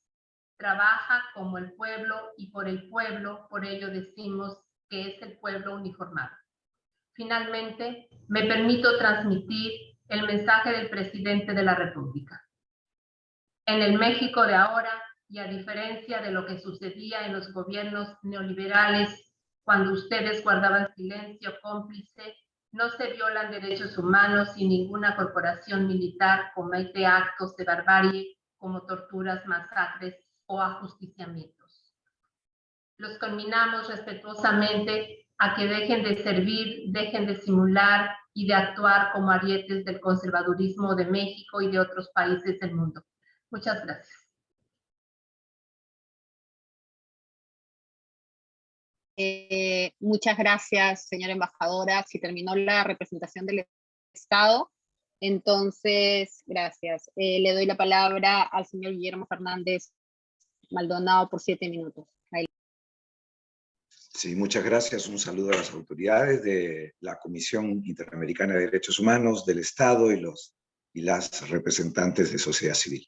Trabaja como el pueblo y por el pueblo, por ello decimos que es el pueblo uniformado. Finalmente, me permito transmitir el mensaje del presidente de la República. En el México de ahora, y a diferencia de lo que sucedía en los gobiernos neoliberales cuando ustedes guardaban silencio cómplice, no se violan derechos humanos y ninguna corporación militar comete actos de barbarie como torturas, masacres o ajusticiamientos. Los conminamos respetuosamente a que dejen de servir, dejen de simular y de actuar como arietes del conservadurismo de México y de otros países del mundo. Muchas gracias. Eh, muchas gracias, señora embajadora. Si terminó la representación del Estado, entonces, gracias. Eh, le doy la palabra al señor Guillermo Fernández Maldonado por siete minutos. Sí, muchas gracias. Un saludo a las autoridades de la Comisión Interamericana de Derechos Humanos, del Estado y, los, y las representantes de sociedad civil.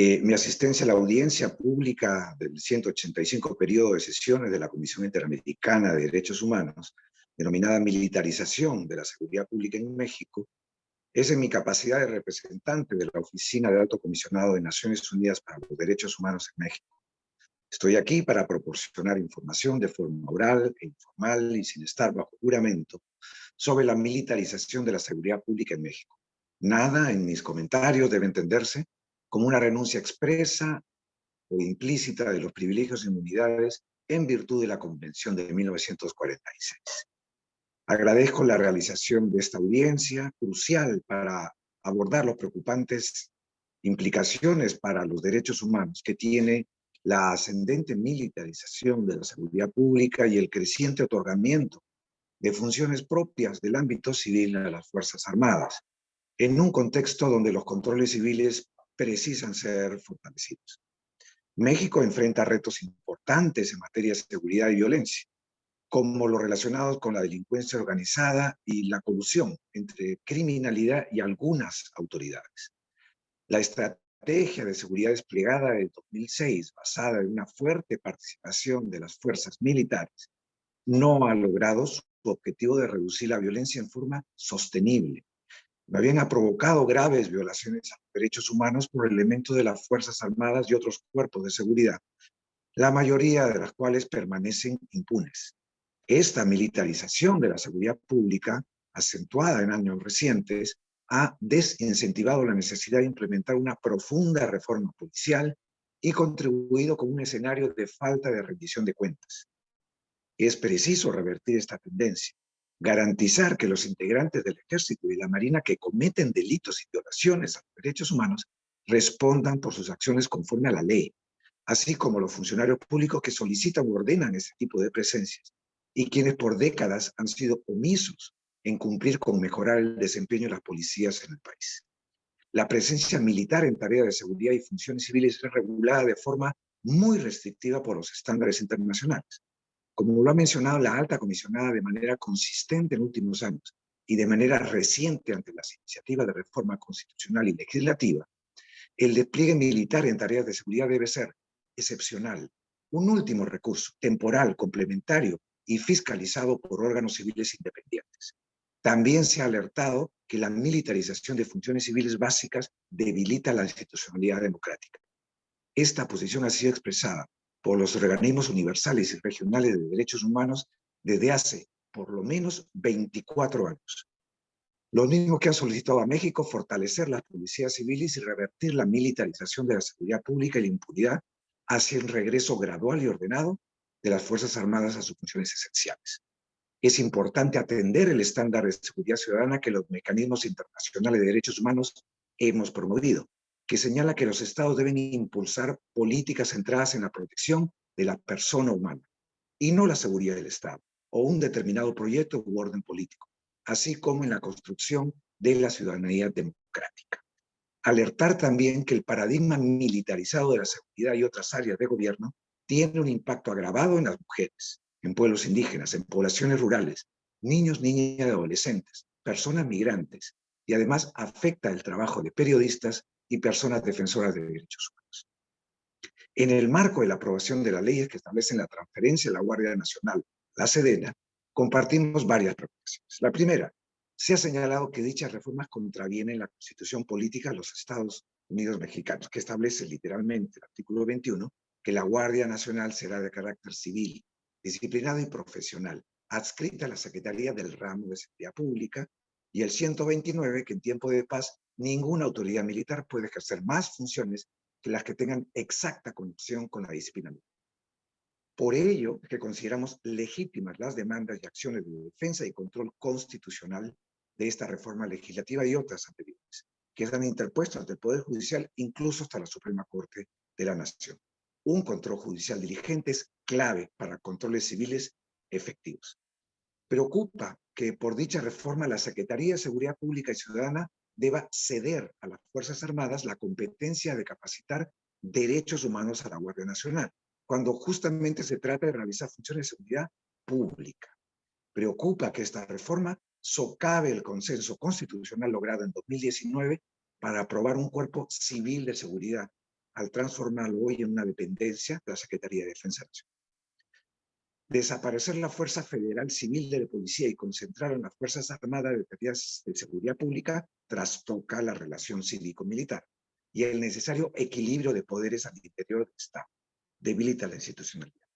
Eh, mi asistencia a la audiencia pública del 185 periodo de sesiones de la Comisión Interamericana de Derechos Humanos, denominada Militarización de la Seguridad Pública en México, es en mi capacidad de representante de la Oficina de Alto Comisionado de Naciones Unidas para los Derechos Humanos en México. Estoy aquí para proporcionar información de forma oral e informal y sin estar bajo juramento sobre la militarización de la seguridad pública en México. Nada en mis comentarios debe entenderse como una renuncia expresa o implícita de los privilegios e inmunidades en virtud de la Convención de 1946. Agradezco la realización de esta audiencia, crucial para abordar los preocupantes implicaciones para los derechos humanos que tiene la ascendente militarización de la seguridad pública y el creciente otorgamiento de funciones propias del ámbito civil a las Fuerzas Armadas, en un contexto donde los controles civiles precisan ser fortalecidos. México enfrenta retos importantes en materia de seguridad y violencia, como los relacionados con la delincuencia organizada y la colusión entre criminalidad y algunas autoridades. La estrategia de seguridad desplegada en 2006, basada en una fuerte participación de las fuerzas militares, no ha logrado su objetivo de reducir la violencia en forma sostenible, bien ha provocado graves violaciones a los derechos humanos por elementos de las Fuerzas Armadas y otros cuerpos de seguridad, la mayoría de las cuales permanecen impunes. Esta militarización de la seguridad pública, acentuada en años recientes, ha desincentivado la necesidad de implementar una profunda reforma policial y contribuido con un escenario de falta de rendición de cuentas. Es preciso revertir esta tendencia garantizar que los integrantes del ejército y la marina que cometen delitos y violaciones a los derechos humanos respondan por sus acciones conforme a la ley, así como los funcionarios públicos que solicitan o ordenan ese tipo de presencias, y quienes por décadas han sido omisos en cumplir con mejorar el desempeño de las policías en el país. La presencia militar en tareas de seguridad y funciones civiles es regulada de forma muy restrictiva por los estándares internacionales. Como lo ha mencionado la alta comisionada de manera consistente en últimos años y de manera reciente ante las iniciativas de reforma constitucional y legislativa, el despliegue militar en tareas de seguridad debe ser excepcional, un último recurso, temporal, complementario y fiscalizado por órganos civiles independientes. También se ha alertado que la militarización de funciones civiles básicas debilita la institucionalidad democrática. Esta posición ha sido expresada por los organismos universales y regionales de derechos humanos desde hace por lo menos 24 años. Los mismos que han solicitado a México fortalecer las policías civiles y revertir la militarización de la seguridad pública y la impunidad hacia el regreso gradual y ordenado de las Fuerzas Armadas a sus funciones esenciales. Es importante atender el estándar de seguridad ciudadana que los mecanismos internacionales de derechos humanos hemos promovido, que señala que los estados deben impulsar políticas centradas en la protección de la persona humana y no la seguridad del Estado o un determinado proyecto u orden político, así como en la construcción de la ciudadanía democrática. Alertar también que el paradigma militarizado de la seguridad y otras áreas de gobierno tiene un impacto agravado en las mujeres, en pueblos indígenas, en poblaciones rurales, niños, niñas y adolescentes, personas migrantes, y además afecta el trabajo de periodistas y personas defensoras de derechos humanos. En el marco de la aprobación de las leyes que establecen la transferencia de la Guardia Nacional, la Sedena, compartimos varias preocupaciones. La primera, se ha señalado que dichas reformas contravienen la Constitución Política de los Estados Unidos Mexicanos, que establece literalmente el artículo 21, que la Guardia Nacional será de carácter civil, disciplinado y profesional, adscrita a la Secretaría del Ramo de Seguridad Pública, y el 129, que en tiempo de paz ninguna autoridad militar puede ejercer más funciones que las que tengan exacta conexión con la disciplina militar. Por ello, que consideramos legítimas las demandas y acciones de defensa y control constitucional de esta reforma legislativa y otras anteriores, que han interpuesto ante el Poder Judicial, incluso hasta la Suprema Corte de la Nación. Un control judicial diligente es clave para controles civiles efectivos. Preocupa que por dicha reforma la Secretaría de Seguridad Pública y Ciudadana deba ceder a las Fuerzas Armadas la competencia de capacitar derechos humanos a la Guardia Nacional, cuando justamente se trata de realizar funciones de seguridad pública. Preocupa que esta reforma socave el consenso constitucional logrado en 2019 para aprobar un cuerpo civil de seguridad, al transformarlo hoy en una dependencia de la Secretaría de Defensa Nacional. Desaparecer la Fuerza Federal Civil de la Policía y concentrar en las Fuerzas Armadas de Tareas de Seguridad Pública trastoca la relación cívico-militar y el necesario equilibrio de poderes al interior del Estado. Debilita la institucionalidad.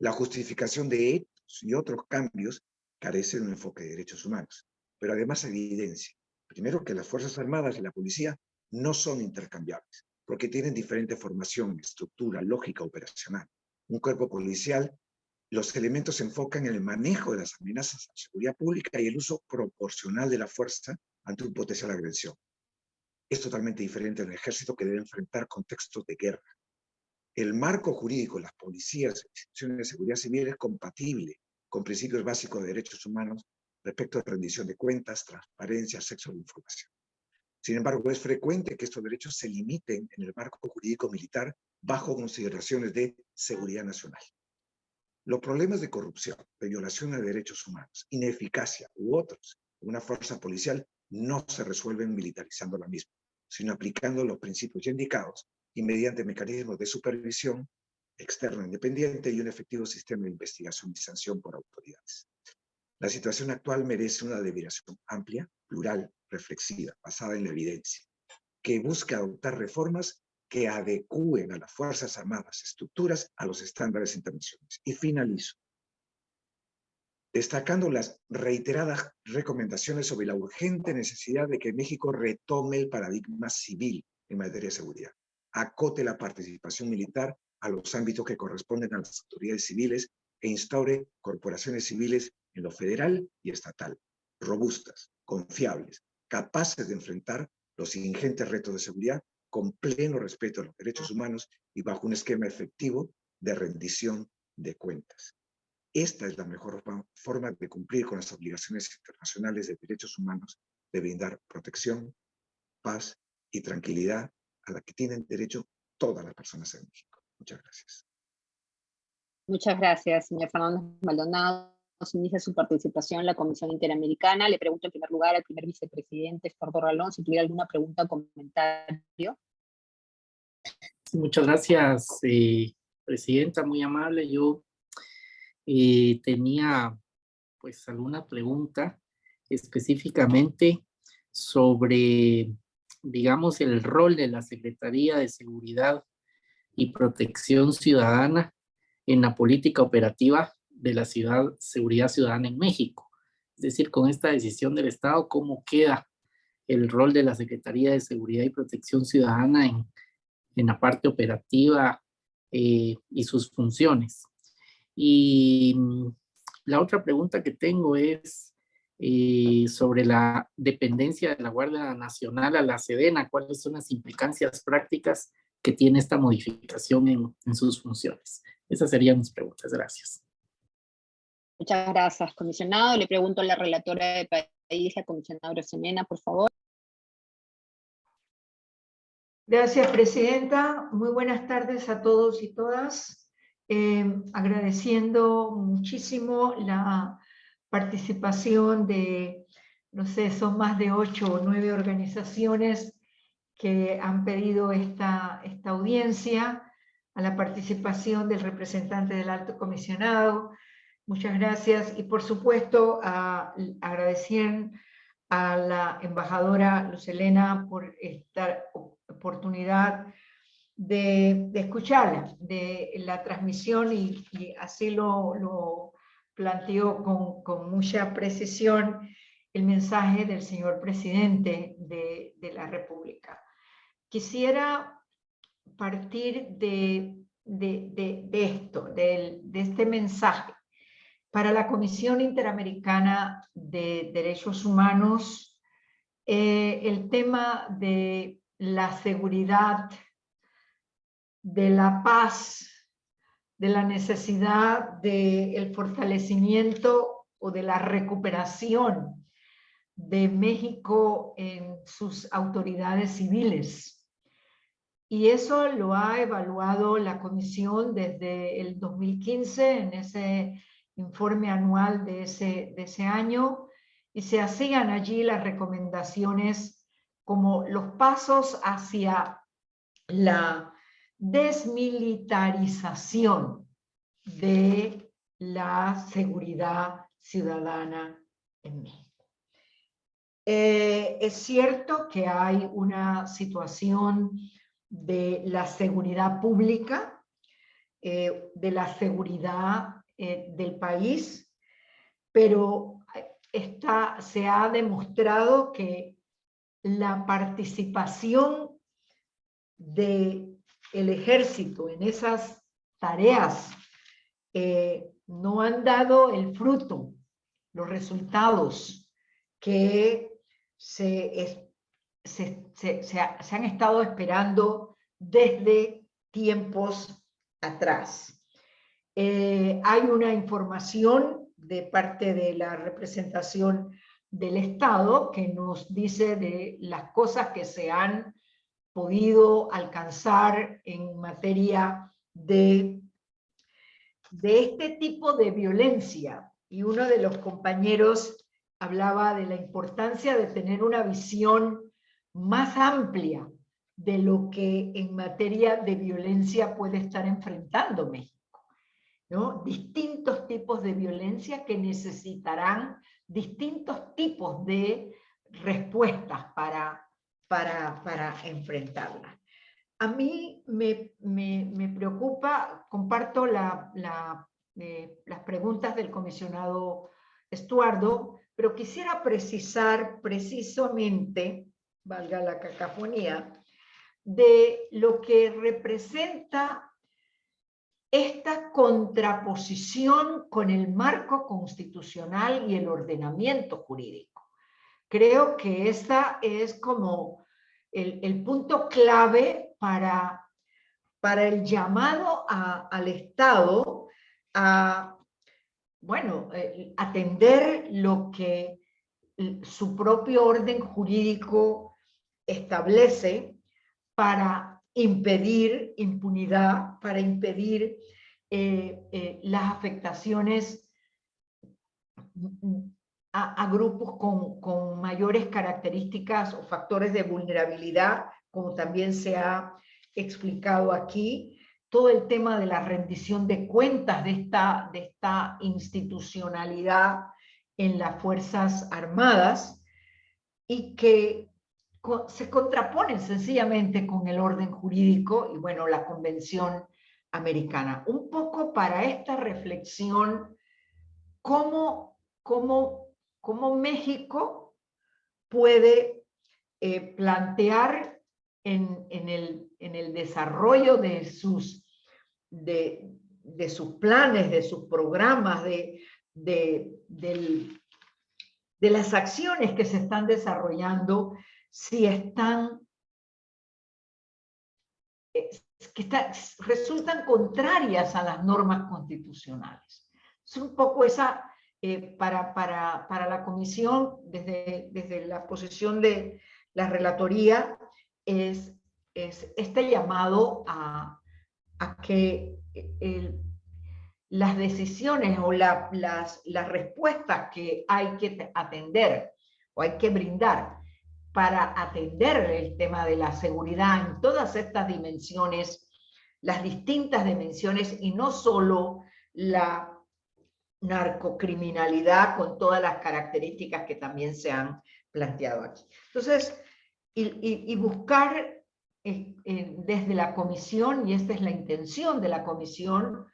La justificación de estos y otros cambios carece de un enfoque de derechos humanos, pero además evidencia, primero, que las Fuerzas Armadas y la Policía no son intercambiables, porque tienen diferente formación, estructura, lógica operacional. Un cuerpo policial, los elementos se enfocan en el manejo de las amenazas a la seguridad pública y el uso proporcional de la fuerza ante un potencial agresión. Es totalmente diferente al ejército que debe enfrentar contextos de guerra. El marco jurídico de las policías y instituciones de seguridad civil es compatible con principios básicos de derechos humanos respecto a rendición de cuentas, transparencia, acceso a la información. Sin embargo, es frecuente que estos derechos se limiten en el marco jurídico militar bajo consideraciones de seguridad nacional. Los problemas de corrupción, de violación de derechos humanos, ineficacia u otros una fuerza policial no se resuelven militarizando la misma, sino aplicando los principios ya indicados y mediante mecanismos de supervisión externo independiente y un efectivo sistema de investigación y sanción por autoridades. La situación actual merece una deliberación amplia, plural, reflexiva, basada en la evidencia, que busque adoptar reformas que adecúen a las Fuerzas Armadas estructuras a los estándares internacionales. Y finalizo, destacando las reiteradas recomendaciones sobre la urgente necesidad de que México retome el paradigma civil en materia de seguridad, acote la participación militar a los ámbitos que corresponden a las autoridades civiles e instaure corporaciones civiles en lo federal y estatal, robustas, confiables, capaces de enfrentar los ingentes retos de seguridad con pleno respeto a los derechos humanos y bajo un esquema efectivo de rendición de cuentas. esta es la mejor forma de cumplir con las obligaciones internacionales de derechos humanos de brindar protección, paz y tranquilidad a la que tienen derecho todas las personas en México. Muchas gracias. Muchas gracias, señor Fernando Maldonado. Inicia su participación la Comisión Interamericana. Le pregunto en primer lugar al primer vicepresidente, Estordo Ralón, si tuviera alguna pregunta o comentario. muchas gracias, eh, presidenta, muy amable. Yo eh, tenía pues alguna pregunta específicamente sobre, digamos, el rol de la Secretaría de Seguridad y Protección Ciudadana en la política operativa de la ciudad, seguridad ciudadana en México. Es decir, con esta decisión del Estado, ¿cómo queda el rol de la Secretaría de Seguridad y Protección Ciudadana en, en la parte operativa eh, y sus funciones? Y mm, la otra pregunta que tengo es eh, sobre la dependencia de la Guardia Nacional a la Sedena. ¿Cuáles son las implicancias prácticas que tiene esta modificación en, en sus funciones? Esas serían mis preguntas. Gracias. Muchas gracias, comisionado. Le pregunto a la relatora de país, la comisionada Semena, por favor. Gracias, presidenta. Muy buenas tardes a todos y todas. Em, agradeciendo muchísimo la participación de, no sé, son más de ocho o nueve organizaciones que han pedido esta, esta audiencia, a la participación del representante del alto comisionado. Muchas gracias y por supuesto agradecer a la embajadora Lucelena por esta oportunidad de, escucharla, de la transmisión y, así lo, lo planteó con, mucha precisión el mensaje del señor presidente de, de la República. Quisiera partir de, de, de esto, de, de este mensaje. Para la Comisión Interamericana de Derechos Humanos, eh, el tema de la seguridad de la paz, de la necesidad del fortalecimiento o de la recuperación de México en sus autoridades civiles. Y eso lo ha evaluado la Comisión desde el 2015 en ese informe anual de ese, de ese año y se hacían allí las recomendaciones como los pasos hacia la desmilitarización de la seguridad ciudadana en México. Eh, es cierto que hay una situación de la seguridad pública, eh, de la seguridad eh, del país, pero está, se ha demostrado que la participación de el ejército en esas tareas eh, no han dado el fruto, los resultados que se, se, han estado esperando desde tiempos atrás. Eh, hay una información de parte de la representación del Estado que nos dice de las cosas que se han podido alcanzar en materia de, de este tipo de violencia. Y uno de los compañeros hablaba de la importancia de tener una visión más amplia de lo que en materia de violencia puede estar enfrentando México. Distintos tipos de violencia que necesitarán distintos tipos de respuestas para para, enfrentarla. A mí me, preocupa, comparto eh, las preguntas del comisionado Estuardo, pero quisiera precisar precisamente, valga la cacafonía, de lo que representa esta contraposición con el marco constitucional y el ordenamiento jurídico. Creo que esta es como el, punto clave para, para el llamado al Estado a bueno, eh, atender lo que su propio orden jurídico establece para impedir impunidad, para impedir eh, eh, las afectaciones a, grupos con, con, mayores características o factores de vulnerabilidad, como también se ha explicado aquí, todo el tema de la rendición de cuentas de esta, de esta institucionalidad en las Fuerzas Armadas y que se contraponen sencillamente con el orden jurídico y bueno, la Convención Americana. Un poco para esta reflexión, cómo, cómo, cómo México puede eh, plantear en, en, el, en, el, desarrollo de sus, de, de sus planes, de sus programas, de, de, de las acciones que se están desarrollando, si están, eh, que resultan contrarias a las normas constitucionales. Es un poco esa, eh, para, para, para, la comisión, desde, desde la posición de la relatoría, es, es este llamado a, a que el, las decisiones o las, las respuestas que hay que atender o hay que brindar para atender el tema de la seguridad en todas estas dimensiones, las distintas dimensiones y no solo la narcocriminalidad con todas las características que también se han planteado aquí. Entonces, y, buscar eh, eh, desde la comisión, y esta es la intención de la comisión,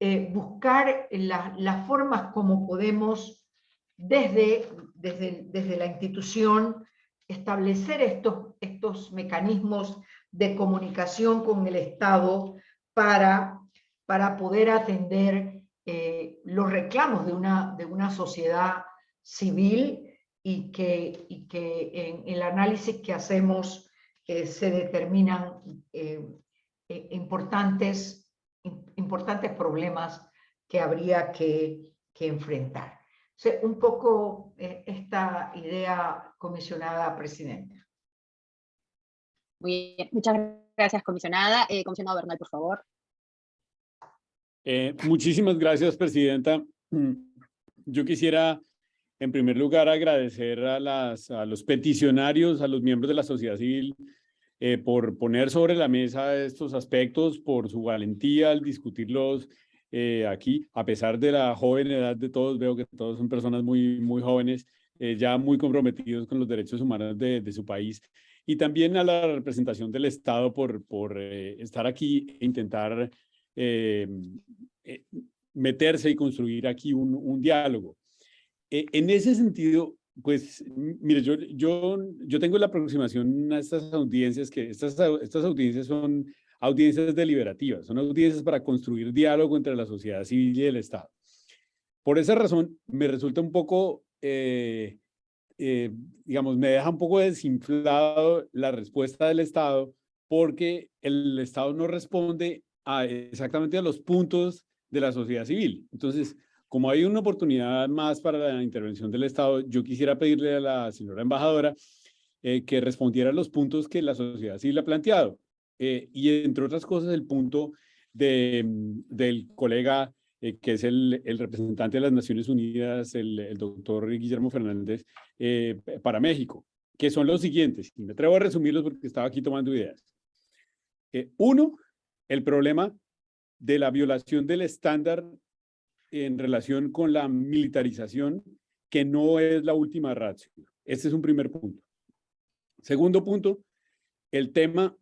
eh, buscar las formas como podemos desde, desde, desde la institución establecer estos, estos mecanismos de comunicación con el Estado para, para poder atender eh, los reclamos de una, de una sociedad civil y que, y que en el análisis que hacemos eh, se determinan importantes importantes problemas que habría que, enfrentar. un poco eh, esta idea, comisionada presidenta. Muy bien, muchas gracias, comisionada. Eh, comisionado Bernal, por favor. Eh, muchísimas gracias, presidenta. Yo quisiera, en primer lugar, agradecer a, las, a los peticionarios, a los miembros de la sociedad civil, eh, por poner sobre la mesa estos aspectos, por su valentía al discutirlos eh, aquí, a pesar de la joven edad de todos, veo que todos son personas muy, muy jóvenes, eh, ya muy comprometidos con los derechos humanos de, de, su país, y también a la representación del Estado por, por estar aquí e intentar meterse y construir aquí un, un diálogo. en ese sentido, pues, mire, yo, yo, yo tengo la aproximación a estas audiencias, que estas, estas audiencias son audiencias deliberativas, son audiencias para construir diálogo entre la sociedad civil y el Estado. Por esa razón, me resulta un poco, eh, eh, digamos, me deja un poco desinflado la respuesta del Estado, porque el Estado no responde a exactamente a los puntos de la sociedad civil. Entonces, como hay una oportunidad más para la intervención del Estado, yo quisiera pedirle a la señora embajadora eh, que respondiera a los puntos que la sociedad civil ha planteado. Eh, y entre otras cosas, el punto de, del colega eh, que es el, representante de las Naciones Unidas, el, doctor Guillermo Fernández, para México, que son los siguientes. Y me atrevo a resumirlos porque estaba aquí tomando ideas. uno, el problema de la violación del estándar en relación con la militarización, que no es la última ratio. Este es un primer punto. Segundo punto, el tema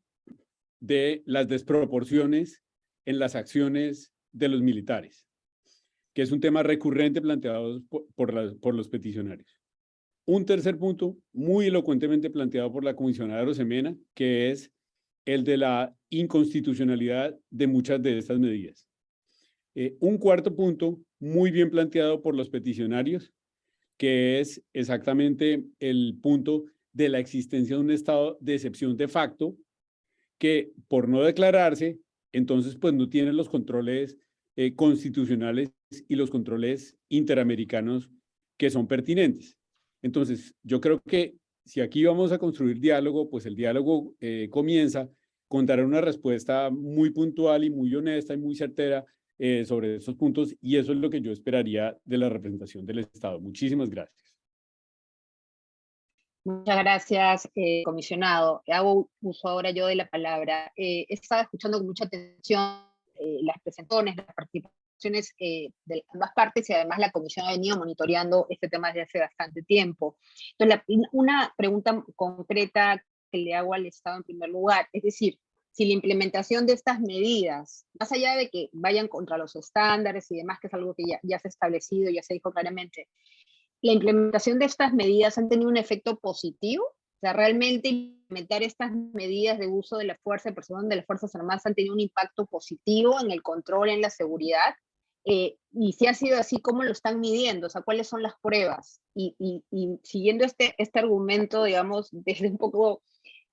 de las desproporciones en las acciones de los militares, que es un tema recurrente planteado por, los peticionarios. Un tercer punto, muy elocuentemente planteado por la comisionada Rosemena, que es el de la inconstitucionalidad de muchas de estas medidas. Eh, un cuarto punto, muy bien planteado por los peticionarios, que es exactamente el punto de la existencia de un estado de excepción de facto, que por no declararse, entonces pues no tiene los controles eh, constitucionales y los controles interamericanos que son pertinentes. Entonces, yo creo que si aquí vamos a construir diálogo, pues el diálogo eh, comienza con dar una respuesta muy puntual y muy honesta y muy certera eh, sobre esos puntos y eso es lo que yo esperaría de la representación del Estado. Muchísimas gracias. Muchas gracias, eh, comisionado. Hago uso ahora yo de la palabra. he estado escuchando con mucha atención las presentaciones, las participaciones de ambas partes y además la comisión ha venido monitoreando este tema desde hace bastante tiempo. Entonces, una pregunta concreta que le hago al Estado en primer lugar. Es decir, si la implementación de estas medidas, más allá de que vayan contra los estándares y demás, que es algo que ya, ya se ha establecido, ya se dijo claramente, la implementación de estas medidas han tenido un efecto positivo? O sea, realmente implementar estas medidas de uso de la fuerza de personas de las Fuerzas Armadas han tenido un impacto positivo en el control, en la seguridad. Eh, y si ha sido así, ¿cómo lo están midiendo? O sea, ¿cuáles son las pruebas? Y, y, y siguiendo este, este argumento, digamos, desde un poco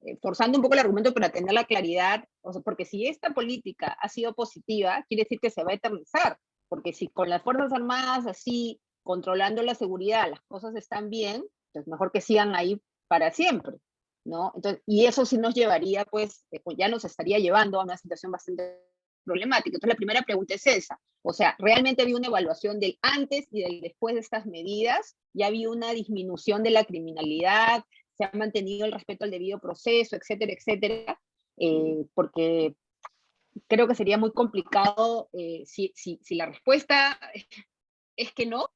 eh, forzando un poco el argumento para tener la claridad, o sea, porque si esta política ha sido positiva, quiere decir que se va a eternizar, porque si con las Fuerzas Armadas así, controlando la seguridad, las cosas están bien, pues mejor que sigan ahí para siempre, ¿no? Entonces, y eso sí nos llevaría, pues, eh, pues ya nos estaría llevando a una situación bastante problemática. Entonces, la primera pregunta es esa. O sea, ¿realmente había una evaluación del antes y del después de estas medidas? ¿Ya había una disminución de la criminalidad? se ha mantenido el respeto al debido proceso, etcétera, etcétera, eh, porque creo que sería muy complicado eh, si, si, la respuesta es que no,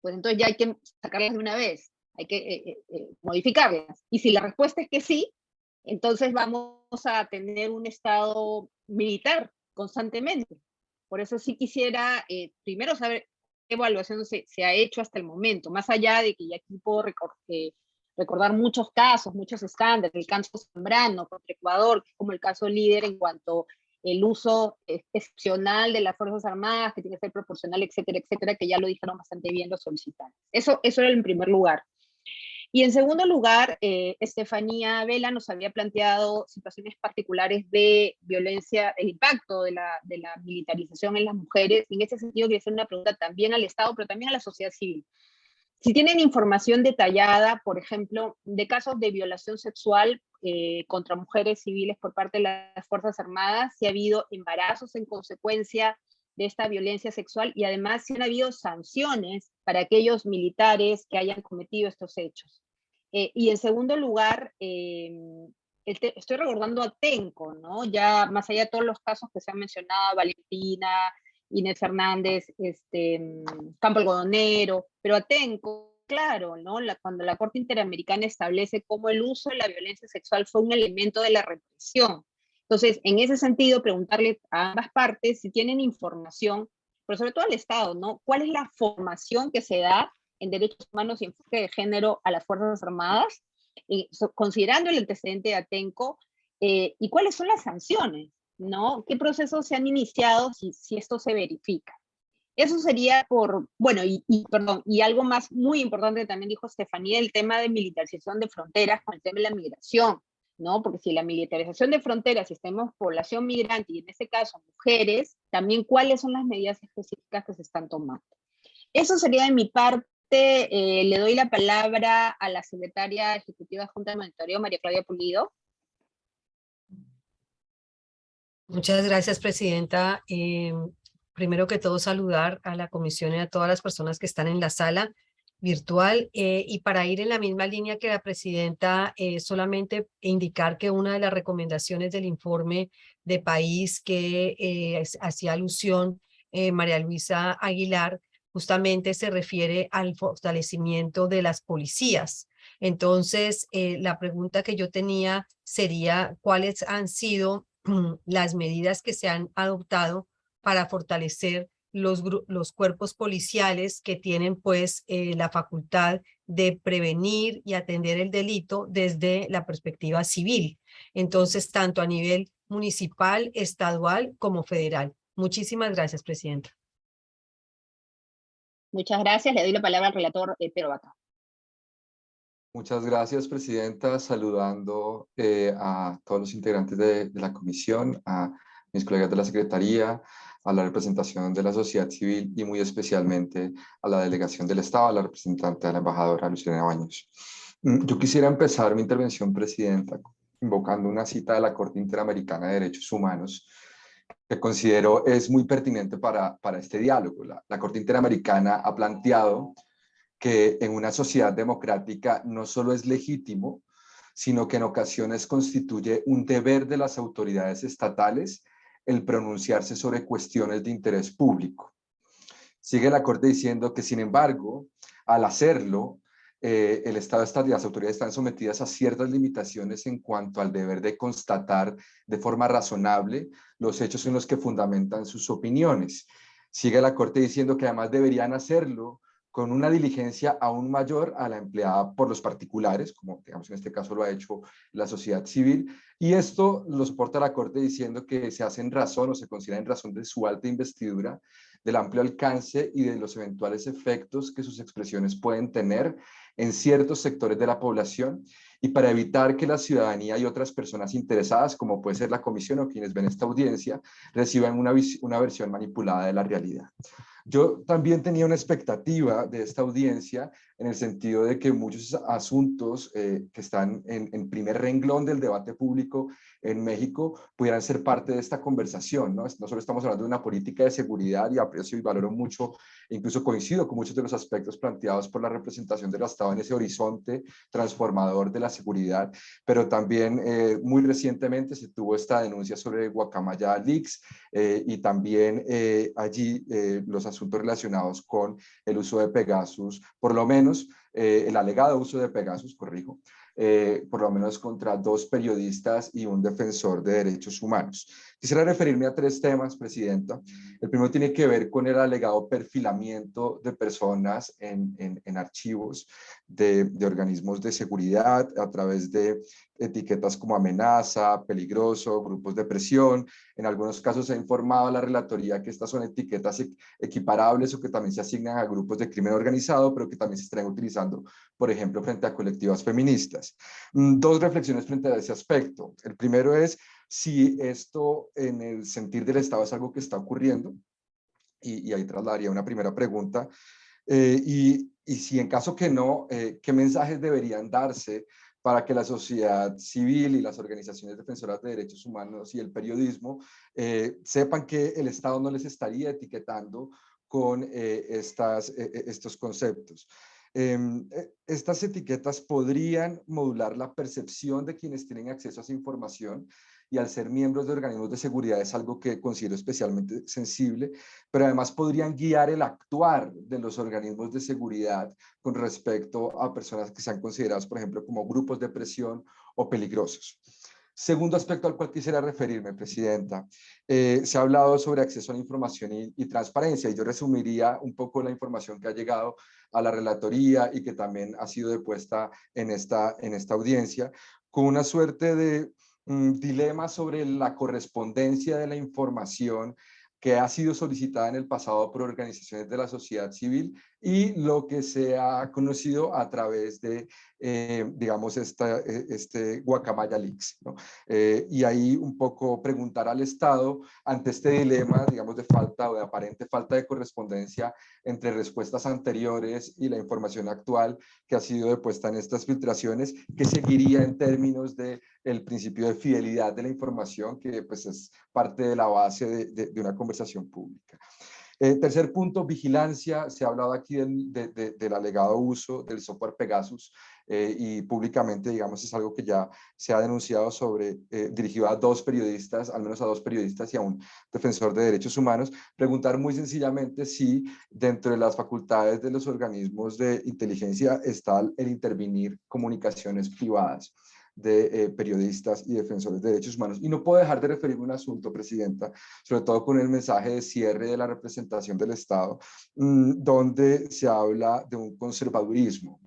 pues entonces ya hay que sacarlas de una vez, hay que eh, modificarlas. Y si la respuesta es que sí, entonces vamos a tener un estado militar constantemente. Por eso sí quisiera primero saber qué evaluación se, ha hecho hasta el momento, más allá de que ya aquí puedo recordar muchos casos, muchos estándares, el caso Zambrano contra Ecuador, como el caso líder en cuanto el uso excepcional de las Fuerzas Armadas, que tiene que ser proporcional, etcétera, etcétera, que ya lo dijeron bastante bien los solicitantes. Eso, eso era en primer lugar. Y en segundo lugar, eh, Estefanía Vela nos había planteado situaciones particulares de violencia, el impacto de la, de la militarización en las mujeres. Y en ese sentido, quería hacer una pregunta también al Estado, pero también a la sociedad civil. Si tienen información detallada, por ejemplo, de casos de violación sexual eh, contra mujeres civiles por parte de las Fuerzas Armadas, si ha habido embarazos en consecuencia de esta violencia sexual y además si han habido sanciones para aquellos militares que hayan cometido estos hechos. Eh, y en segundo lugar, em, estoy recordando a Tenco, ¿no? Ya más allá de todos los casos que se han mencionado, Valentina, Inés Fernández, este, mm, Campo Algodonero, pero Atenco, claro, ¿no? Cuando la Corte Interamericana establece cómo el uso de la violencia sexual fue un elemento de la represión. Entonces, en ese sentido, preguntarle a ambas partes si tienen información, pero sobre todo al Estado, ¿no? ¿Cuál es la formación que se da en derechos humanos y enfoque de género a las Fuerzas Armadas, y, considerando el antecedente de Atenco, eh, y cuáles son las sanciones? ¿no? ¿Qué procesos se han iniciado si, si esto se verifica? Eso sería por, bueno, y, perdón, y algo más muy importante también dijo Estefanía, el tema de militarización de fronteras con el tema de la migración, ¿no? Porque si la militarización de fronteras, si tenemos población migrante y en este caso mujeres, también cuáles son las medidas específicas que se están tomando. Eso sería de mi parte. Eh, le doy la palabra a la secretaria ejecutiva de Junta de Monitoreo, María Claudia Pulido. Muchas gracias, Presidenta. Eh, primero que todo, saludar a la comisión y a todas las personas que están en la sala virtual. Eh, y para ir en la misma línea que la Presidenta, eh, solamente indicar que una de las recomendaciones del informe de país que hacía alusión María Luisa Aguilar, justamente se refiere al fortalecimiento de las policías. Entonces, la pregunta que yo tenía sería cuáles han sido las medidas que se han adoptado para fortalecer los, los cuerpos policiales que tienen pues eh, la facultad de prevenir y atender el delito desde la perspectiva civil. Entonces, tanto a nivel municipal, estadual como federal. Muchísimas gracias, Presidenta. Muchas gracias. Le doy la palabra al relator eh, Pedro Vaca. Muchas gracias, Presidenta. Saludando eh, a todos los integrantes de, la comisión, a mis colegas de la Secretaría, a la representación de la sociedad civil y muy especialmente a la delegación del Estado, a la representante de la embajadora Luciana Baños. Mm, yo quisiera empezar mi intervención, Presidenta, invocando una cita de la Corte Interamericana de Derechos Humanos que considero es muy pertinente para, para este diálogo. La, la Corte Interamericana ha planteado que en una sociedad democrática no solo es legítimo, sino que en ocasiones constituye un deber de las autoridades estatales el pronunciarse sobre cuestiones de interés público. Sigue la Corte diciendo que, sin embargo, al hacerlo, eh, el Estado y las autoridades están sometidas a ciertas limitaciones en cuanto al deber de constatar de forma razonable los hechos en los que fundamentan sus opiniones. Sigue la Corte diciendo que además deberían hacerlo con una diligencia aún mayor a la empleada por los particulares, como digamos en este caso lo ha hecho la sociedad civil, y esto lo soporta la Corte diciendo que se hace en razón o se considera en razón de su alta investidura, del amplio alcance y de los eventuales efectos que sus expresiones pueden tener en ciertos sectores de la población y para evitar que la ciudadanía y otras personas interesadas, como puede ser la comisión o quienes ven esta audiencia, reciban una, una versión manipulada de la realidad. Yo también tenía una expectativa de esta audiencia en el sentido de que muchos asuntos eh, que están en, en, primer renglón del debate público en México pudieran ser parte de esta conversación. ¿no? no solo estamos hablando de una política de seguridad y aprecio y valoro mucho, incluso coincido con muchos de los aspectos planteados por la representación del Estado en ese horizonte transformador de la seguridad, pero también eh, muy recientemente se tuvo esta denuncia sobre Guacamaya Leaks eh, y también allí los asuntos relacionados con el uso de Pegasus, por lo menos eh, el alegado uso de Pegasus, corrijo, eh, por lo menos contra dos periodistas y un defensor de derechos humanos. Quisiera referirme a tres temas, Presidenta. El primero tiene que ver con el alegado perfilamiento de personas en, en, archivos de, de, organismos de seguridad a través de etiquetas como amenaza, peligroso, grupos de presión. En algunos casos se ha informado a la relatoría que estas son etiquetas equiparables o que también se asignan a grupos de crimen organizado, pero que también se están utilizando, por ejemplo, frente a colectivas feministas. Mm, dos reflexiones frente a ese aspecto. El primero es si esto en el sentir del Estado es algo que está ocurriendo, y, ahí trasladaría una primera pregunta, eh, y, y, si en caso que no, eh, ¿qué mensajes deberían darse para que la sociedad civil y las organizaciones defensoras de derechos humanos y el periodismo eh, sepan que el Estado no les estaría etiquetando con estas, estos conceptos. Em, estas etiquetas podrían modular la percepción de quienes tienen acceso a esa información y al ser miembros de organismos de seguridad es algo que considero especialmente sensible, pero además podrían guiar el actuar de los organismos de seguridad con respecto a personas que sean consideradas, por ejemplo, como grupos de presión o peligrosos. Segundo aspecto al cual quisiera referirme, Presidenta, eh, se ha hablado sobre acceso a la información y, y, transparencia, y yo resumiría un poco la información que ha llegado a la relatoría y que también ha sido depuesta en esta, en esta audiencia, con una suerte de dilema sobre la correspondencia de la información que ha sido solicitada en el pasado por organizaciones de la sociedad civil y lo que se ha conocido a través de, eh, digamos, esta, e, este Guacamaya Leaks. Eh, y ahí un poco preguntar al Estado ante este dilema, digamos, de falta o de aparente falta de correspondencia entre respuestas anteriores y la información actual que ha sido depuesta en estas filtraciones, que seguiría en términos de el principio de fidelidad de la información, que pues es parte de la base de, una conversación pública. Eh, tercer punto, vigilancia. Se ha hablado aquí del, del alegado uso del software Pegasus eh, y públicamente, digamos, es algo que ya se ha denunciado sobre, eh, dirigido a dos periodistas, al menos a dos periodistas y a un defensor de derechos humanos. Preguntar muy sencillamente si dentro de las facultades de los organismos de inteligencia está el intervenir comunicaciones privadas de eh, periodistas y defensores de derechos humanos. Y no puedo dejar de referirme a un asunto, Presidenta, sobre todo con el mensaje de cierre de la representación del Estado, mm, donde se habla de un conservadurismo.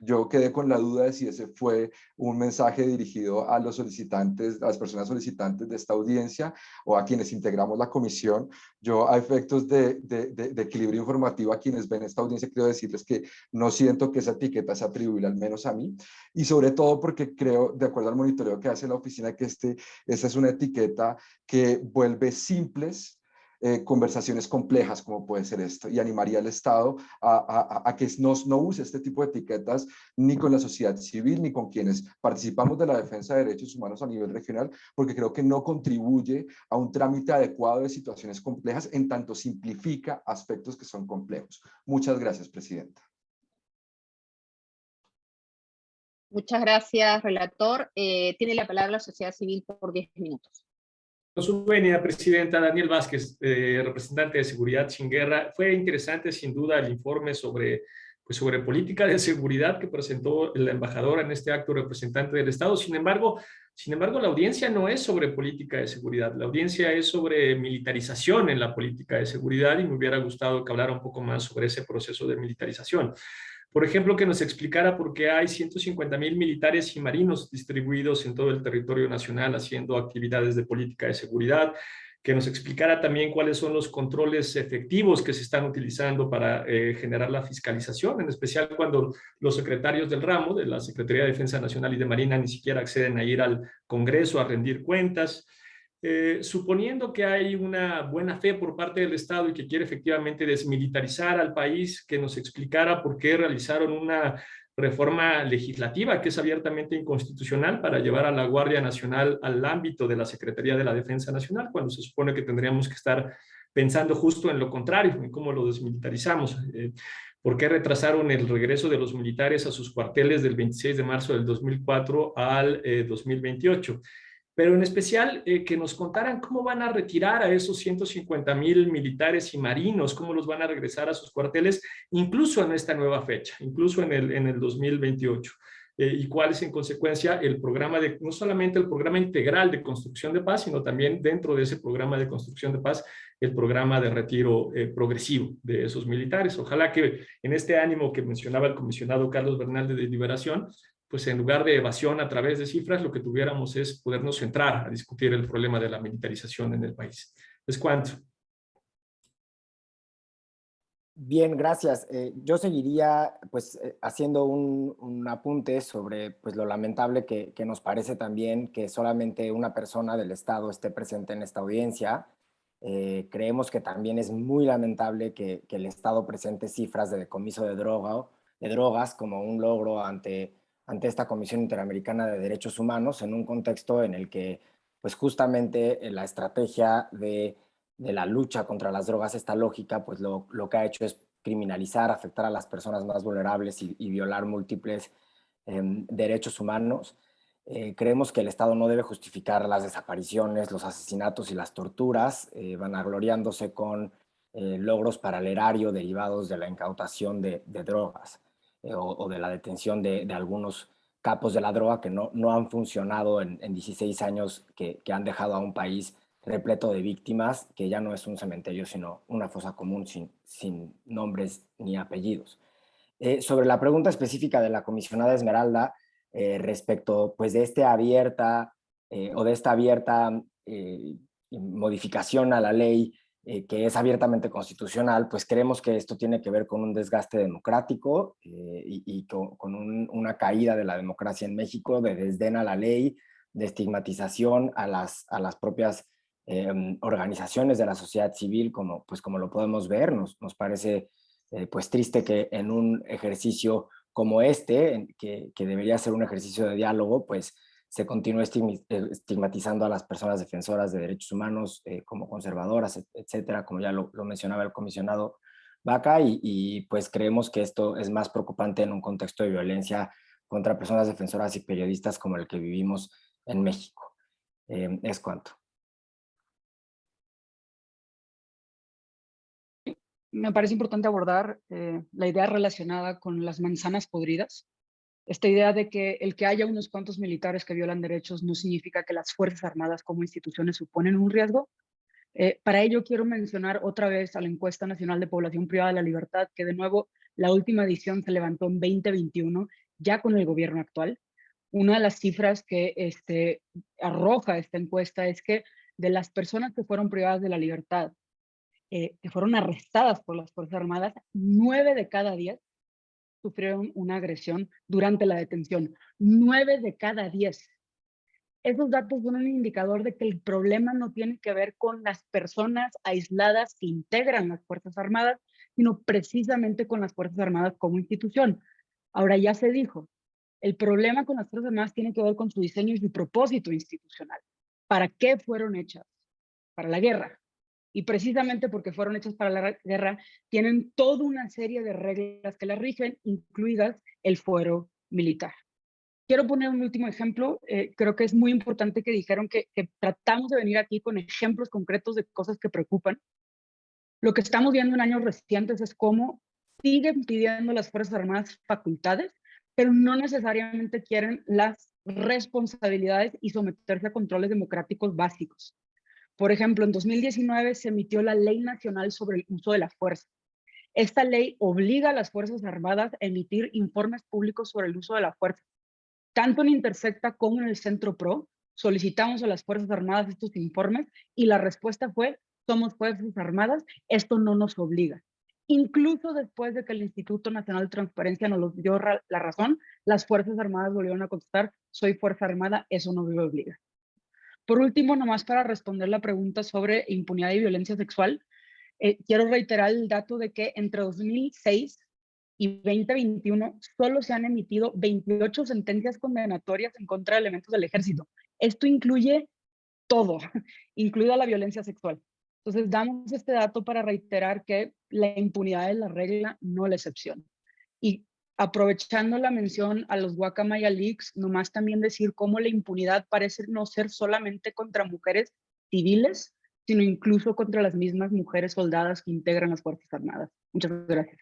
Yo quedé con la duda de si ese fue un mensaje dirigido a los solicitantes, a las personas solicitantes de esta audiencia o a quienes integramos la comisión. Yo a efectos de, de, de, equilibrio informativo a quienes ven esta audiencia quiero decirles que no siento que esa etiqueta se atribuya al menos a mí y sobre todo porque creo de acuerdo al monitoreo que hace la oficina, que este, esta es una etiqueta que vuelve simples eh, conversaciones complejas como puede ser esto y animaría al Estado a, a, que no, no use este tipo de etiquetas ni con la sociedad civil ni con quienes participamos de la defensa de derechos humanos a nivel regional porque creo que no contribuye a un trámite adecuado de situaciones complejas en tanto simplifica aspectos que son complejos. Muchas gracias, Presidenta. Muchas gracias, relator. Eh, tiene la palabra la sociedad civil por 10 minutos. Su venia, presidenta Daniel Vázquez, eh, representante de Seguridad Sin Guerra. Fue interesante, sin duda, el informe sobre, pues, sobre política de seguridad que presentó la embajadora en este acto representante del Estado. Sin embargo, sin embargo, la audiencia no es sobre política de seguridad. La audiencia es sobre militarización en la política de seguridad y me hubiera gustado que hablara un poco más sobre ese proceso de militarización. Por ejemplo, que nos explicara por qué hay 150 mil militares y marinos distribuidos en todo el territorio nacional haciendo actividades de política de seguridad, que nos explicara también cuáles son los controles efectivos que se están utilizando para eh, generar la fiscalización, en especial cuando los secretarios del ramo, de la Secretaría de Defensa Nacional y de Marina, ni siquiera acceden a ir al Congreso a rendir cuentas, eh, suponiendo que hay una buena fe por parte del Estado y que quiere efectivamente desmilitarizar al país, que nos explicara por qué realizaron una reforma legislativa que es abiertamente inconstitucional para llevar a la Guardia Nacional al ámbito de la Secretaría de la Defensa Nacional, cuando se supone que tendríamos que estar pensando justo en lo contrario, en cómo lo desmilitarizamos. Eh, ¿Por qué retrasaron el regreso de los militares a sus cuarteles del 26 de marzo del 2004 al 2028? Pero en especial eh, que nos contaran cómo van a retirar a esos 150 mil militares y marinos, cómo los van a regresar a sus cuarteles, incluso en esta nueva fecha, incluso en el, en el 2028. Eh, y cuál es en consecuencia el programa de, no solamente el programa integral de construcción de paz, sino también dentro de ese programa de construcción de paz, el programa de retiro eh, progresivo de esos militares. Ojalá que en este ánimo que mencionaba el comisionado Carlos Bernal de Liberación, pues en lugar de evasión a través de cifras, lo que tuviéramos es podernos centrar a discutir el problema de la militarización en el país. Es cuanto. Bien, gracias. Eh, yo seguiría pues eh, haciendo un, apunte sobre pues lo lamentable que, nos parece también que solamente una persona del Estado esté presente en esta audiencia. Eh, creemos que también es muy lamentable que, que, el Estado presente cifras de decomiso de, droga, de drogas como un logro ante ante esta Comisión Interamericana de Derechos Humanos en un contexto en el que pues justamente eh, la estrategia de, la lucha contra las drogas, esta lógica, pues lo, que ha hecho es criminalizar, afectar a las personas más vulnerables y, violar múltiples em, derechos humanos. Eh, creemos que el Estado no debe justificar las desapariciones, los asesinatos y las torturas, eh, vanagloriándose con logros para el erario derivados de la incautación de drogas. Eh, o, de la detención de, algunos capos de la droga que no, no han funcionado en, 16 años, que, han dejado a un país repleto de víctimas, que ya no es un cementerio, sino una fosa común sin, sin nombres ni apellidos. Eh, sobre la pregunta específica de la comisionada Esmeralda, eh, respecto pues, de, este abierta, o de esta abierta modificación a la ley eh, que es abiertamente constitucional, pues creemos que esto tiene que ver con un desgaste democrático eh, y, con, una caída de la democracia en México, de desdén a la ley, de estigmatización a las, propias em, organizaciones de la sociedad civil, como, pues como lo podemos ver. Nos, parece eh, pues triste que en un ejercicio como este, que debería ser un ejercicio de diálogo, pues se continúa eh, estigmatizando a las personas defensoras de derechos humanos eh, como conservadoras, etcétera, como ya lo, mencionaba el comisionado Vaca, y, pues creemos que esto es más preocupante en un contexto de violencia contra personas defensoras y periodistas como el que vivimos en México. Eh, es cuanto. Me parece importante abordar la idea relacionada con las manzanas podridas, esta idea de que el que haya unos cuantos militares que violan derechos no significa que las Fuerzas Armadas como instituciones suponen un riesgo. Eh, para ello quiero mencionar otra vez a la encuesta nacional de población privada de la libertad, que de nuevo la última edición se levantó en 2021, ya con el gobierno actual. Una de las cifras que este, arroja esta encuesta es que de las personas que fueron privadas de la libertad, eh, que fueron arrestadas por las Fuerzas Armadas, nueve de cada diez sufrieron una agresión durante la detención. Nueve de cada diez. Esos datos son un indicador de que el problema no tiene que ver con las personas aisladas que integran las Fuerzas Armadas, sino precisamente con las Fuerzas Armadas como institución. Ahora ya se dijo, el problema con las Fuerzas Armadas tiene que ver con su diseño y su propósito institucional. ¿Para qué fueron hechas? Para la guerra. Y precisamente porque fueron hechas para la guerra, tienen toda una serie de reglas que las rigen, incluidas el fuero militar. Quiero poner un último ejemplo. Eh, creo que es muy importante que dijeron que, que tratamos de venir aquí con ejemplos concretos de cosas que preocupan. Lo que estamos viendo en años recientes es cómo siguen pidiendo las Fuerzas Armadas facultades pero no necesariamente quieren las responsabilidades y someterse a controles democráticos básicos. Por ejemplo, en 2019 se emitió la Ley Nacional sobre el Uso de la Fuerza. Esta ley obliga a las Fuerzas Armadas a emitir informes públicos sobre el uso de la fuerza. Tanto en Intersecta como en el Centro PRO solicitamos a las Fuerzas Armadas estos informes y la respuesta fue, somos Fuerzas Armadas, esto no nos obliga. Incluso después de que el Instituto Nacional de Transparencia nos dio la razón, las Fuerzas Armadas volvieron a contestar, soy Fuerza Armada, eso no me obliga. Por último, nomás para responder la pregunta sobre impunidad y violencia sexual, eh, quiero reiterar el dato de que entre 2006 y 2021 solo se han emitido 28 sentencias condenatorias en contra de elementos del ejército. Esto incluye todo, incluida la violencia sexual. Entonces, damos este dato para reiterar que la impunidad es la regla, no la excepción. Y aprovechando la mención a los Guacamaya Leaks, nomás también decir cómo la impunidad parece no ser solamente contra mujeres civiles, sino incluso contra las mismas mujeres soldadas que integran las Fuerzas Armadas. Muchas gracias.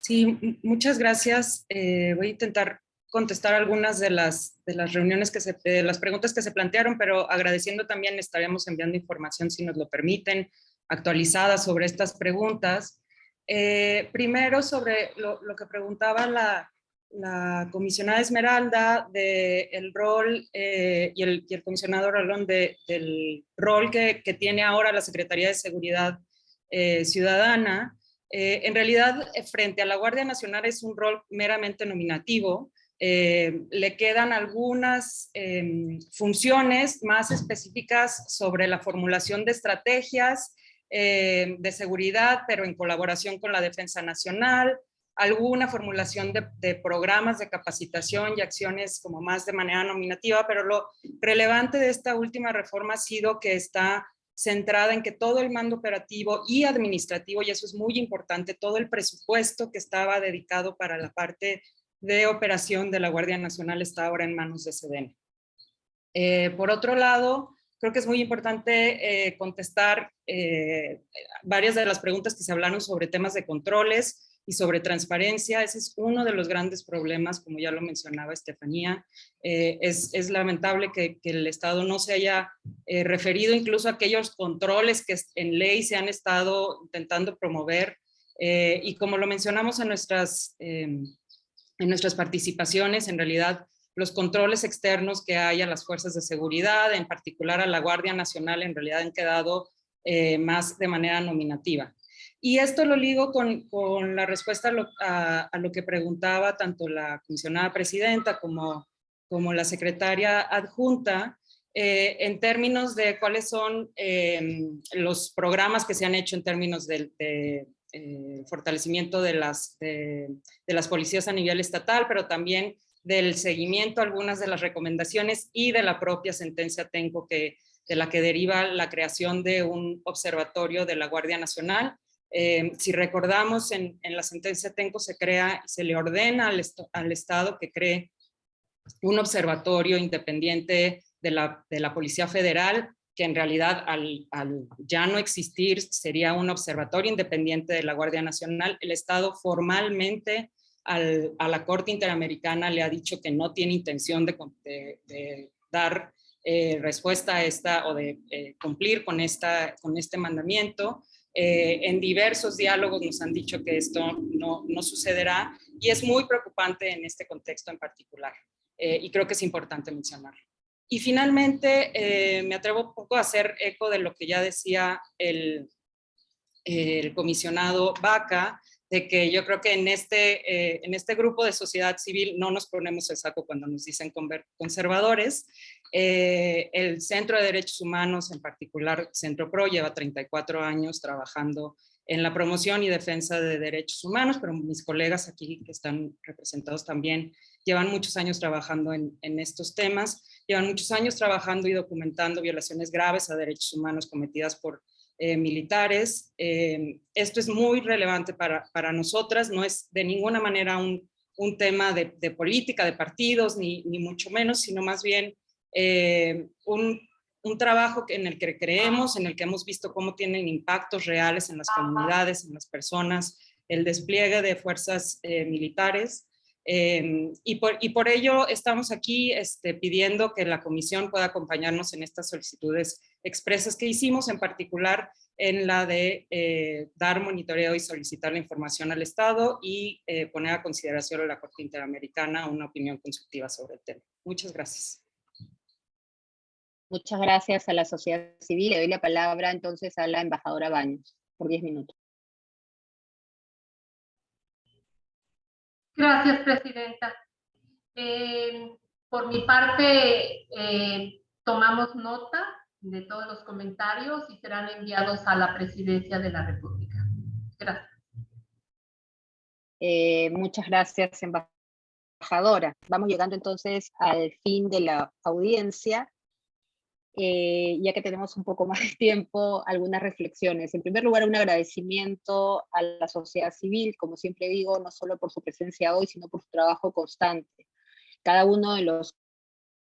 Sí, muchas gracias. Eh, voy a intentar contestar algunas de las, de las reuniones que se, de las preguntas que se plantearon, pero agradeciendo también estaremos enviando información, si nos lo permiten, actualizada sobre estas preguntas. Eh, primero sobre lo, lo, que preguntaba la, la comisionada Esmeralda del el rol eh, y, el, y, el, comisionado Rolón de, del rol que, que, tiene ahora la Secretaría de Seguridad eh, Ciudadana. Eh, en realidad, frente a la Guardia Nacional es un rol meramente nominativo, eh, le quedan algunas eh, funciones más específicas sobre la formulación de estrategias eh, de seguridad, pero en colaboración con la Defensa Nacional, alguna formulación de, programas de capacitación y acciones como más de manera nominativa, pero lo relevante de esta última reforma ha sido que está centrada en que todo el mando operativo y administrativo, y eso es muy importante, todo el presupuesto que estaba dedicado para la parte de operación de la Guardia Nacional está ahora en manos de SEDEN. Eh, por otro lado, creo que es muy importante eh, contestar eh, varias de las preguntas que se hablaron sobre temas de controles y sobre transparencia. Ese es uno de los grandes problemas, como ya lo mencionaba Estefanía. Es, es, lamentable que, que, el Estado no se haya referido incluso a aquellos controles que en ley se han estado intentando promover. y como lo mencionamos en nuestras en nuestras participaciones, en realidad los controles externos que hay a las fuerzas de seguridad, en particular a la Guardia Nacional, en realidad han quedado eh, más de manera nominativa. Y esto lo ligo con, con la respuesta a lo, a, a lo, que preguntaba tanto la comisionada presidenta como, como la secretaria adjunta, eh, en términos de cuáles son eh, los programas que se han hecho en términos de, de, eh, fortalecimiento de las, de, de, las policías a nivel estatal, pero también del seguimiento algunas de las recomendaciones y de la propia sentencia TENCO que, de la que deriva la creación de un observatorio de la Guardia Nacional. Eh, si recordamos, en, en, la sentencia TENCO se crea, se le ordena al, al Estado que cree un observatorio independiente de la, de la Policía Federal que en realidad al, al, ya no existir sería un observatorio independiente de la Guardia Nacional. El Estado formalmente al, a la Corte Interamericana le ha dicho que no tiene intención de, de, de dar eh, respuesta a esta o de eh, cumplir con, esta, con este mandamiento. Eh, en diversos diálogos nos han dicho que esto no, no, sucederá y es muy preocupante en este contexto en particular. Eh, y creo que es importante mencionarlo. Y finalmente, eh, me atrevo un poco a hacer eco de lo que ya decía el, el comisionado Vaca, de que yo creo que en este, eh, en este grupo de sociedad civil no nos ponemos el saco cuando nos dicen conservadores. Eh, el Centro de Derechos Humanos, en particular Centro PRO, lleva 34 años trabajando en la promoción y defensa de derechos humanos, pero mis colegas aquí que están representados también llevan muchos años trabajando en, en estos temas, llevan muchos años trabajando y documentando violaciones graves a derechos humanos cometidas por eh, militares. Eh, esto es muy relevante para, para, nosotras, no es de ninguna manera un, un tema de, de, política, de partidos, ni, ni, mucho menos, sino más bien eh, un, un, trabajo en el que creemos, en el que hemos visto cómo tienen impactos reales en las comunidades, en las personas, el despliegue de fuerzas militares. Eh, y, por, y, por, ello estamos aquí este, pidiendo que la comisión pueda acompañarnos en estas solicitudes expresas que hicimos, en particular en la de eh, dar monitoreo y solicitar la información al Estado y eh, poner a consideración a la Corte Interamericana una opinión constructiva sobre el tema. Muchas gracias. Muchas gracias a la sociedad civil. Le doy la palabra entonces a la embajadora Baños por 10 minutos. Gracias, Presidenta. Eh, por mi parte, eh, tomamos nota de todos los comentarios y serán enviados a la Presidencia de la República. Gracias. Eh, muchas gracias, embajadora. Vamos llegando entonces al fin de la audiencia. Eh, ya que tenemos un poco más de tiempo, algunas reflexiones. En primer lugar, un agradecimiento a la sociedad civil, como siempre digo, no solo por su presencia hoy, sino por su trabajo constante. Cada uno de los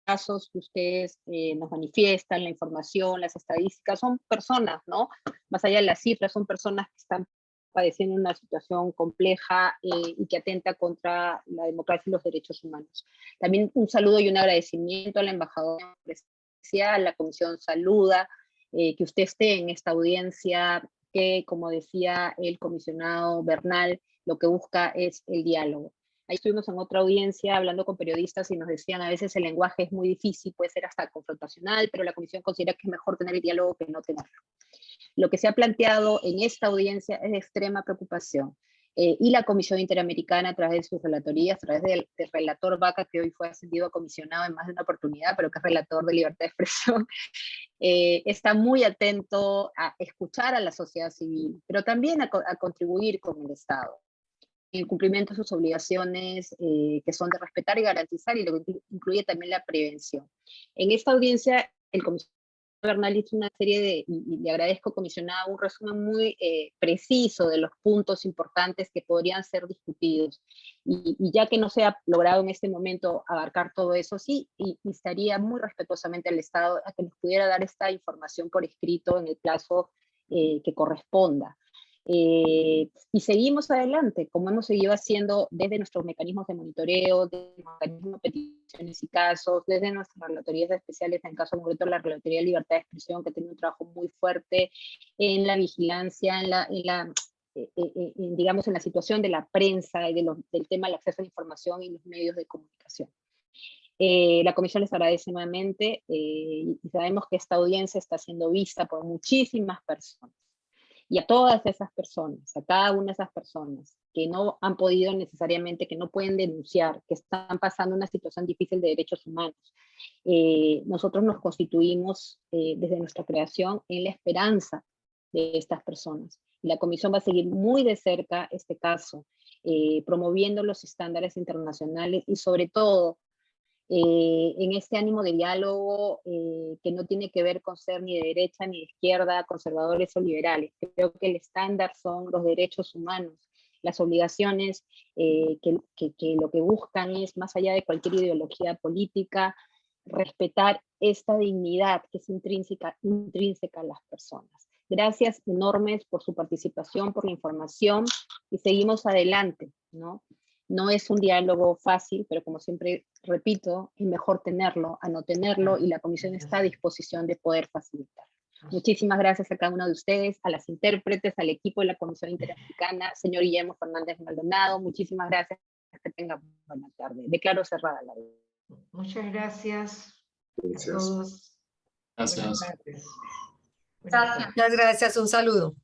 casos que ustedes eh, nos manifiestan, la información, las estadísticas, son personas, ¿no? Más allá de las cifras, son personas que están padeciendo una situación compleja eh, y que atenta contra la democracia y los derechos humanos. También un saludo y un agradecimiento a la embajadora la comisión saluda eh, que usted esté en esta audiencia que, como decía el comisionado Bernal, lo que busca es el diálogo. Ahí estuvimos en otra audiencia hablando con periodistas y nos decían a veces el lenguaje es muy difícil, puede ser hasta confrontacional, pero la comisión considera que es mejor tener el diálogo que no tenerlo. Lo que se ha planteado en esta audiencia es de extrema preocupación. Eh, y la Comisión Interamericana a través de sus relatorías, a través del, relator Vaca, que hoy fue ascendido a comisionado en más de una oportunidad, pero que es relator de libertad de expresión, eh, está muy atento a escuchar a la sociedad civil, pero también a, contribuir con el Estado el cumplimiento de sus obligaciones eh, que son de respetar y garantizar, y lo que incluye también la prevención. En esta audiencia, el comisionado Bernal hizo una serie de, y, le agradezco comisionado, un resumen muy eh, preciso de los puntos importantes que podrían ser discutidos. Y, ya que no se ha logrado en este momento abarcar todo eso, sí, y estaría muy respetuosamente al Estado a que nos pudiera dar esta información por escrito en el plazo eh, que corresponda. Eh, y seguimos adelante, como hemos seguido haciendo desde nuestros mecanismos de monitoreo, desde mecanismos de peticiones y casos, desde nuestras relatorías especiales, en caso concreto la Relatoría de Libertad de Expresión, que tiene un trabajo muy fuerte en la vigilancia, en la, en la eh, eh, digamos, en la situación de la prensa y de del tema del acceso a la información y los medios de comunicación. la comisión les agradece nuevamente y sabemos que esta audiencia está siendo vista por muchísimas personas y a todas esas personas, a cada una de esas personas que no han podido necesariamente, que no pueden denunciar, que están pasando una situación difícil de derechos humanos. Eh, nosotros nos constituimos eh, desde nuestra creación en la esperanza de estas personas. Y la Comisión va a seguir muy de cerca este caso, eh, promoviendo los estándares internacionales y sobre todo eh, en este ánimo de diálogo eh, que no tiene que ver con ser ni de derecha ni de izquierda, conservadores o liberales. Creo que el estándar son los derechos humanos, las obligaciones eh, que, lo que buscan es, más allá de cualquier ideología política, respetar esta dignidad que es intrínseca, intrínseca a las personas. Gracias enormes por su participación, por la información y seguimos adelante, ¿no? No es un diálogo fácil, pero como siempre repito, es mejor tenerlo a no tenerlo y la comisión está a disposición de poder facilitar. Muchísimas gracias a cada uno de ustedes, a las intérpretes, al equipo de la Comisión Interamericana, señor Guillermo Fernández Maldonado, muchísimas gracias, que tengan buena tarde. Declaro cerrada la Muchas gracias, a todos. Gracias. Gracias. Muchas gracias, un saludo.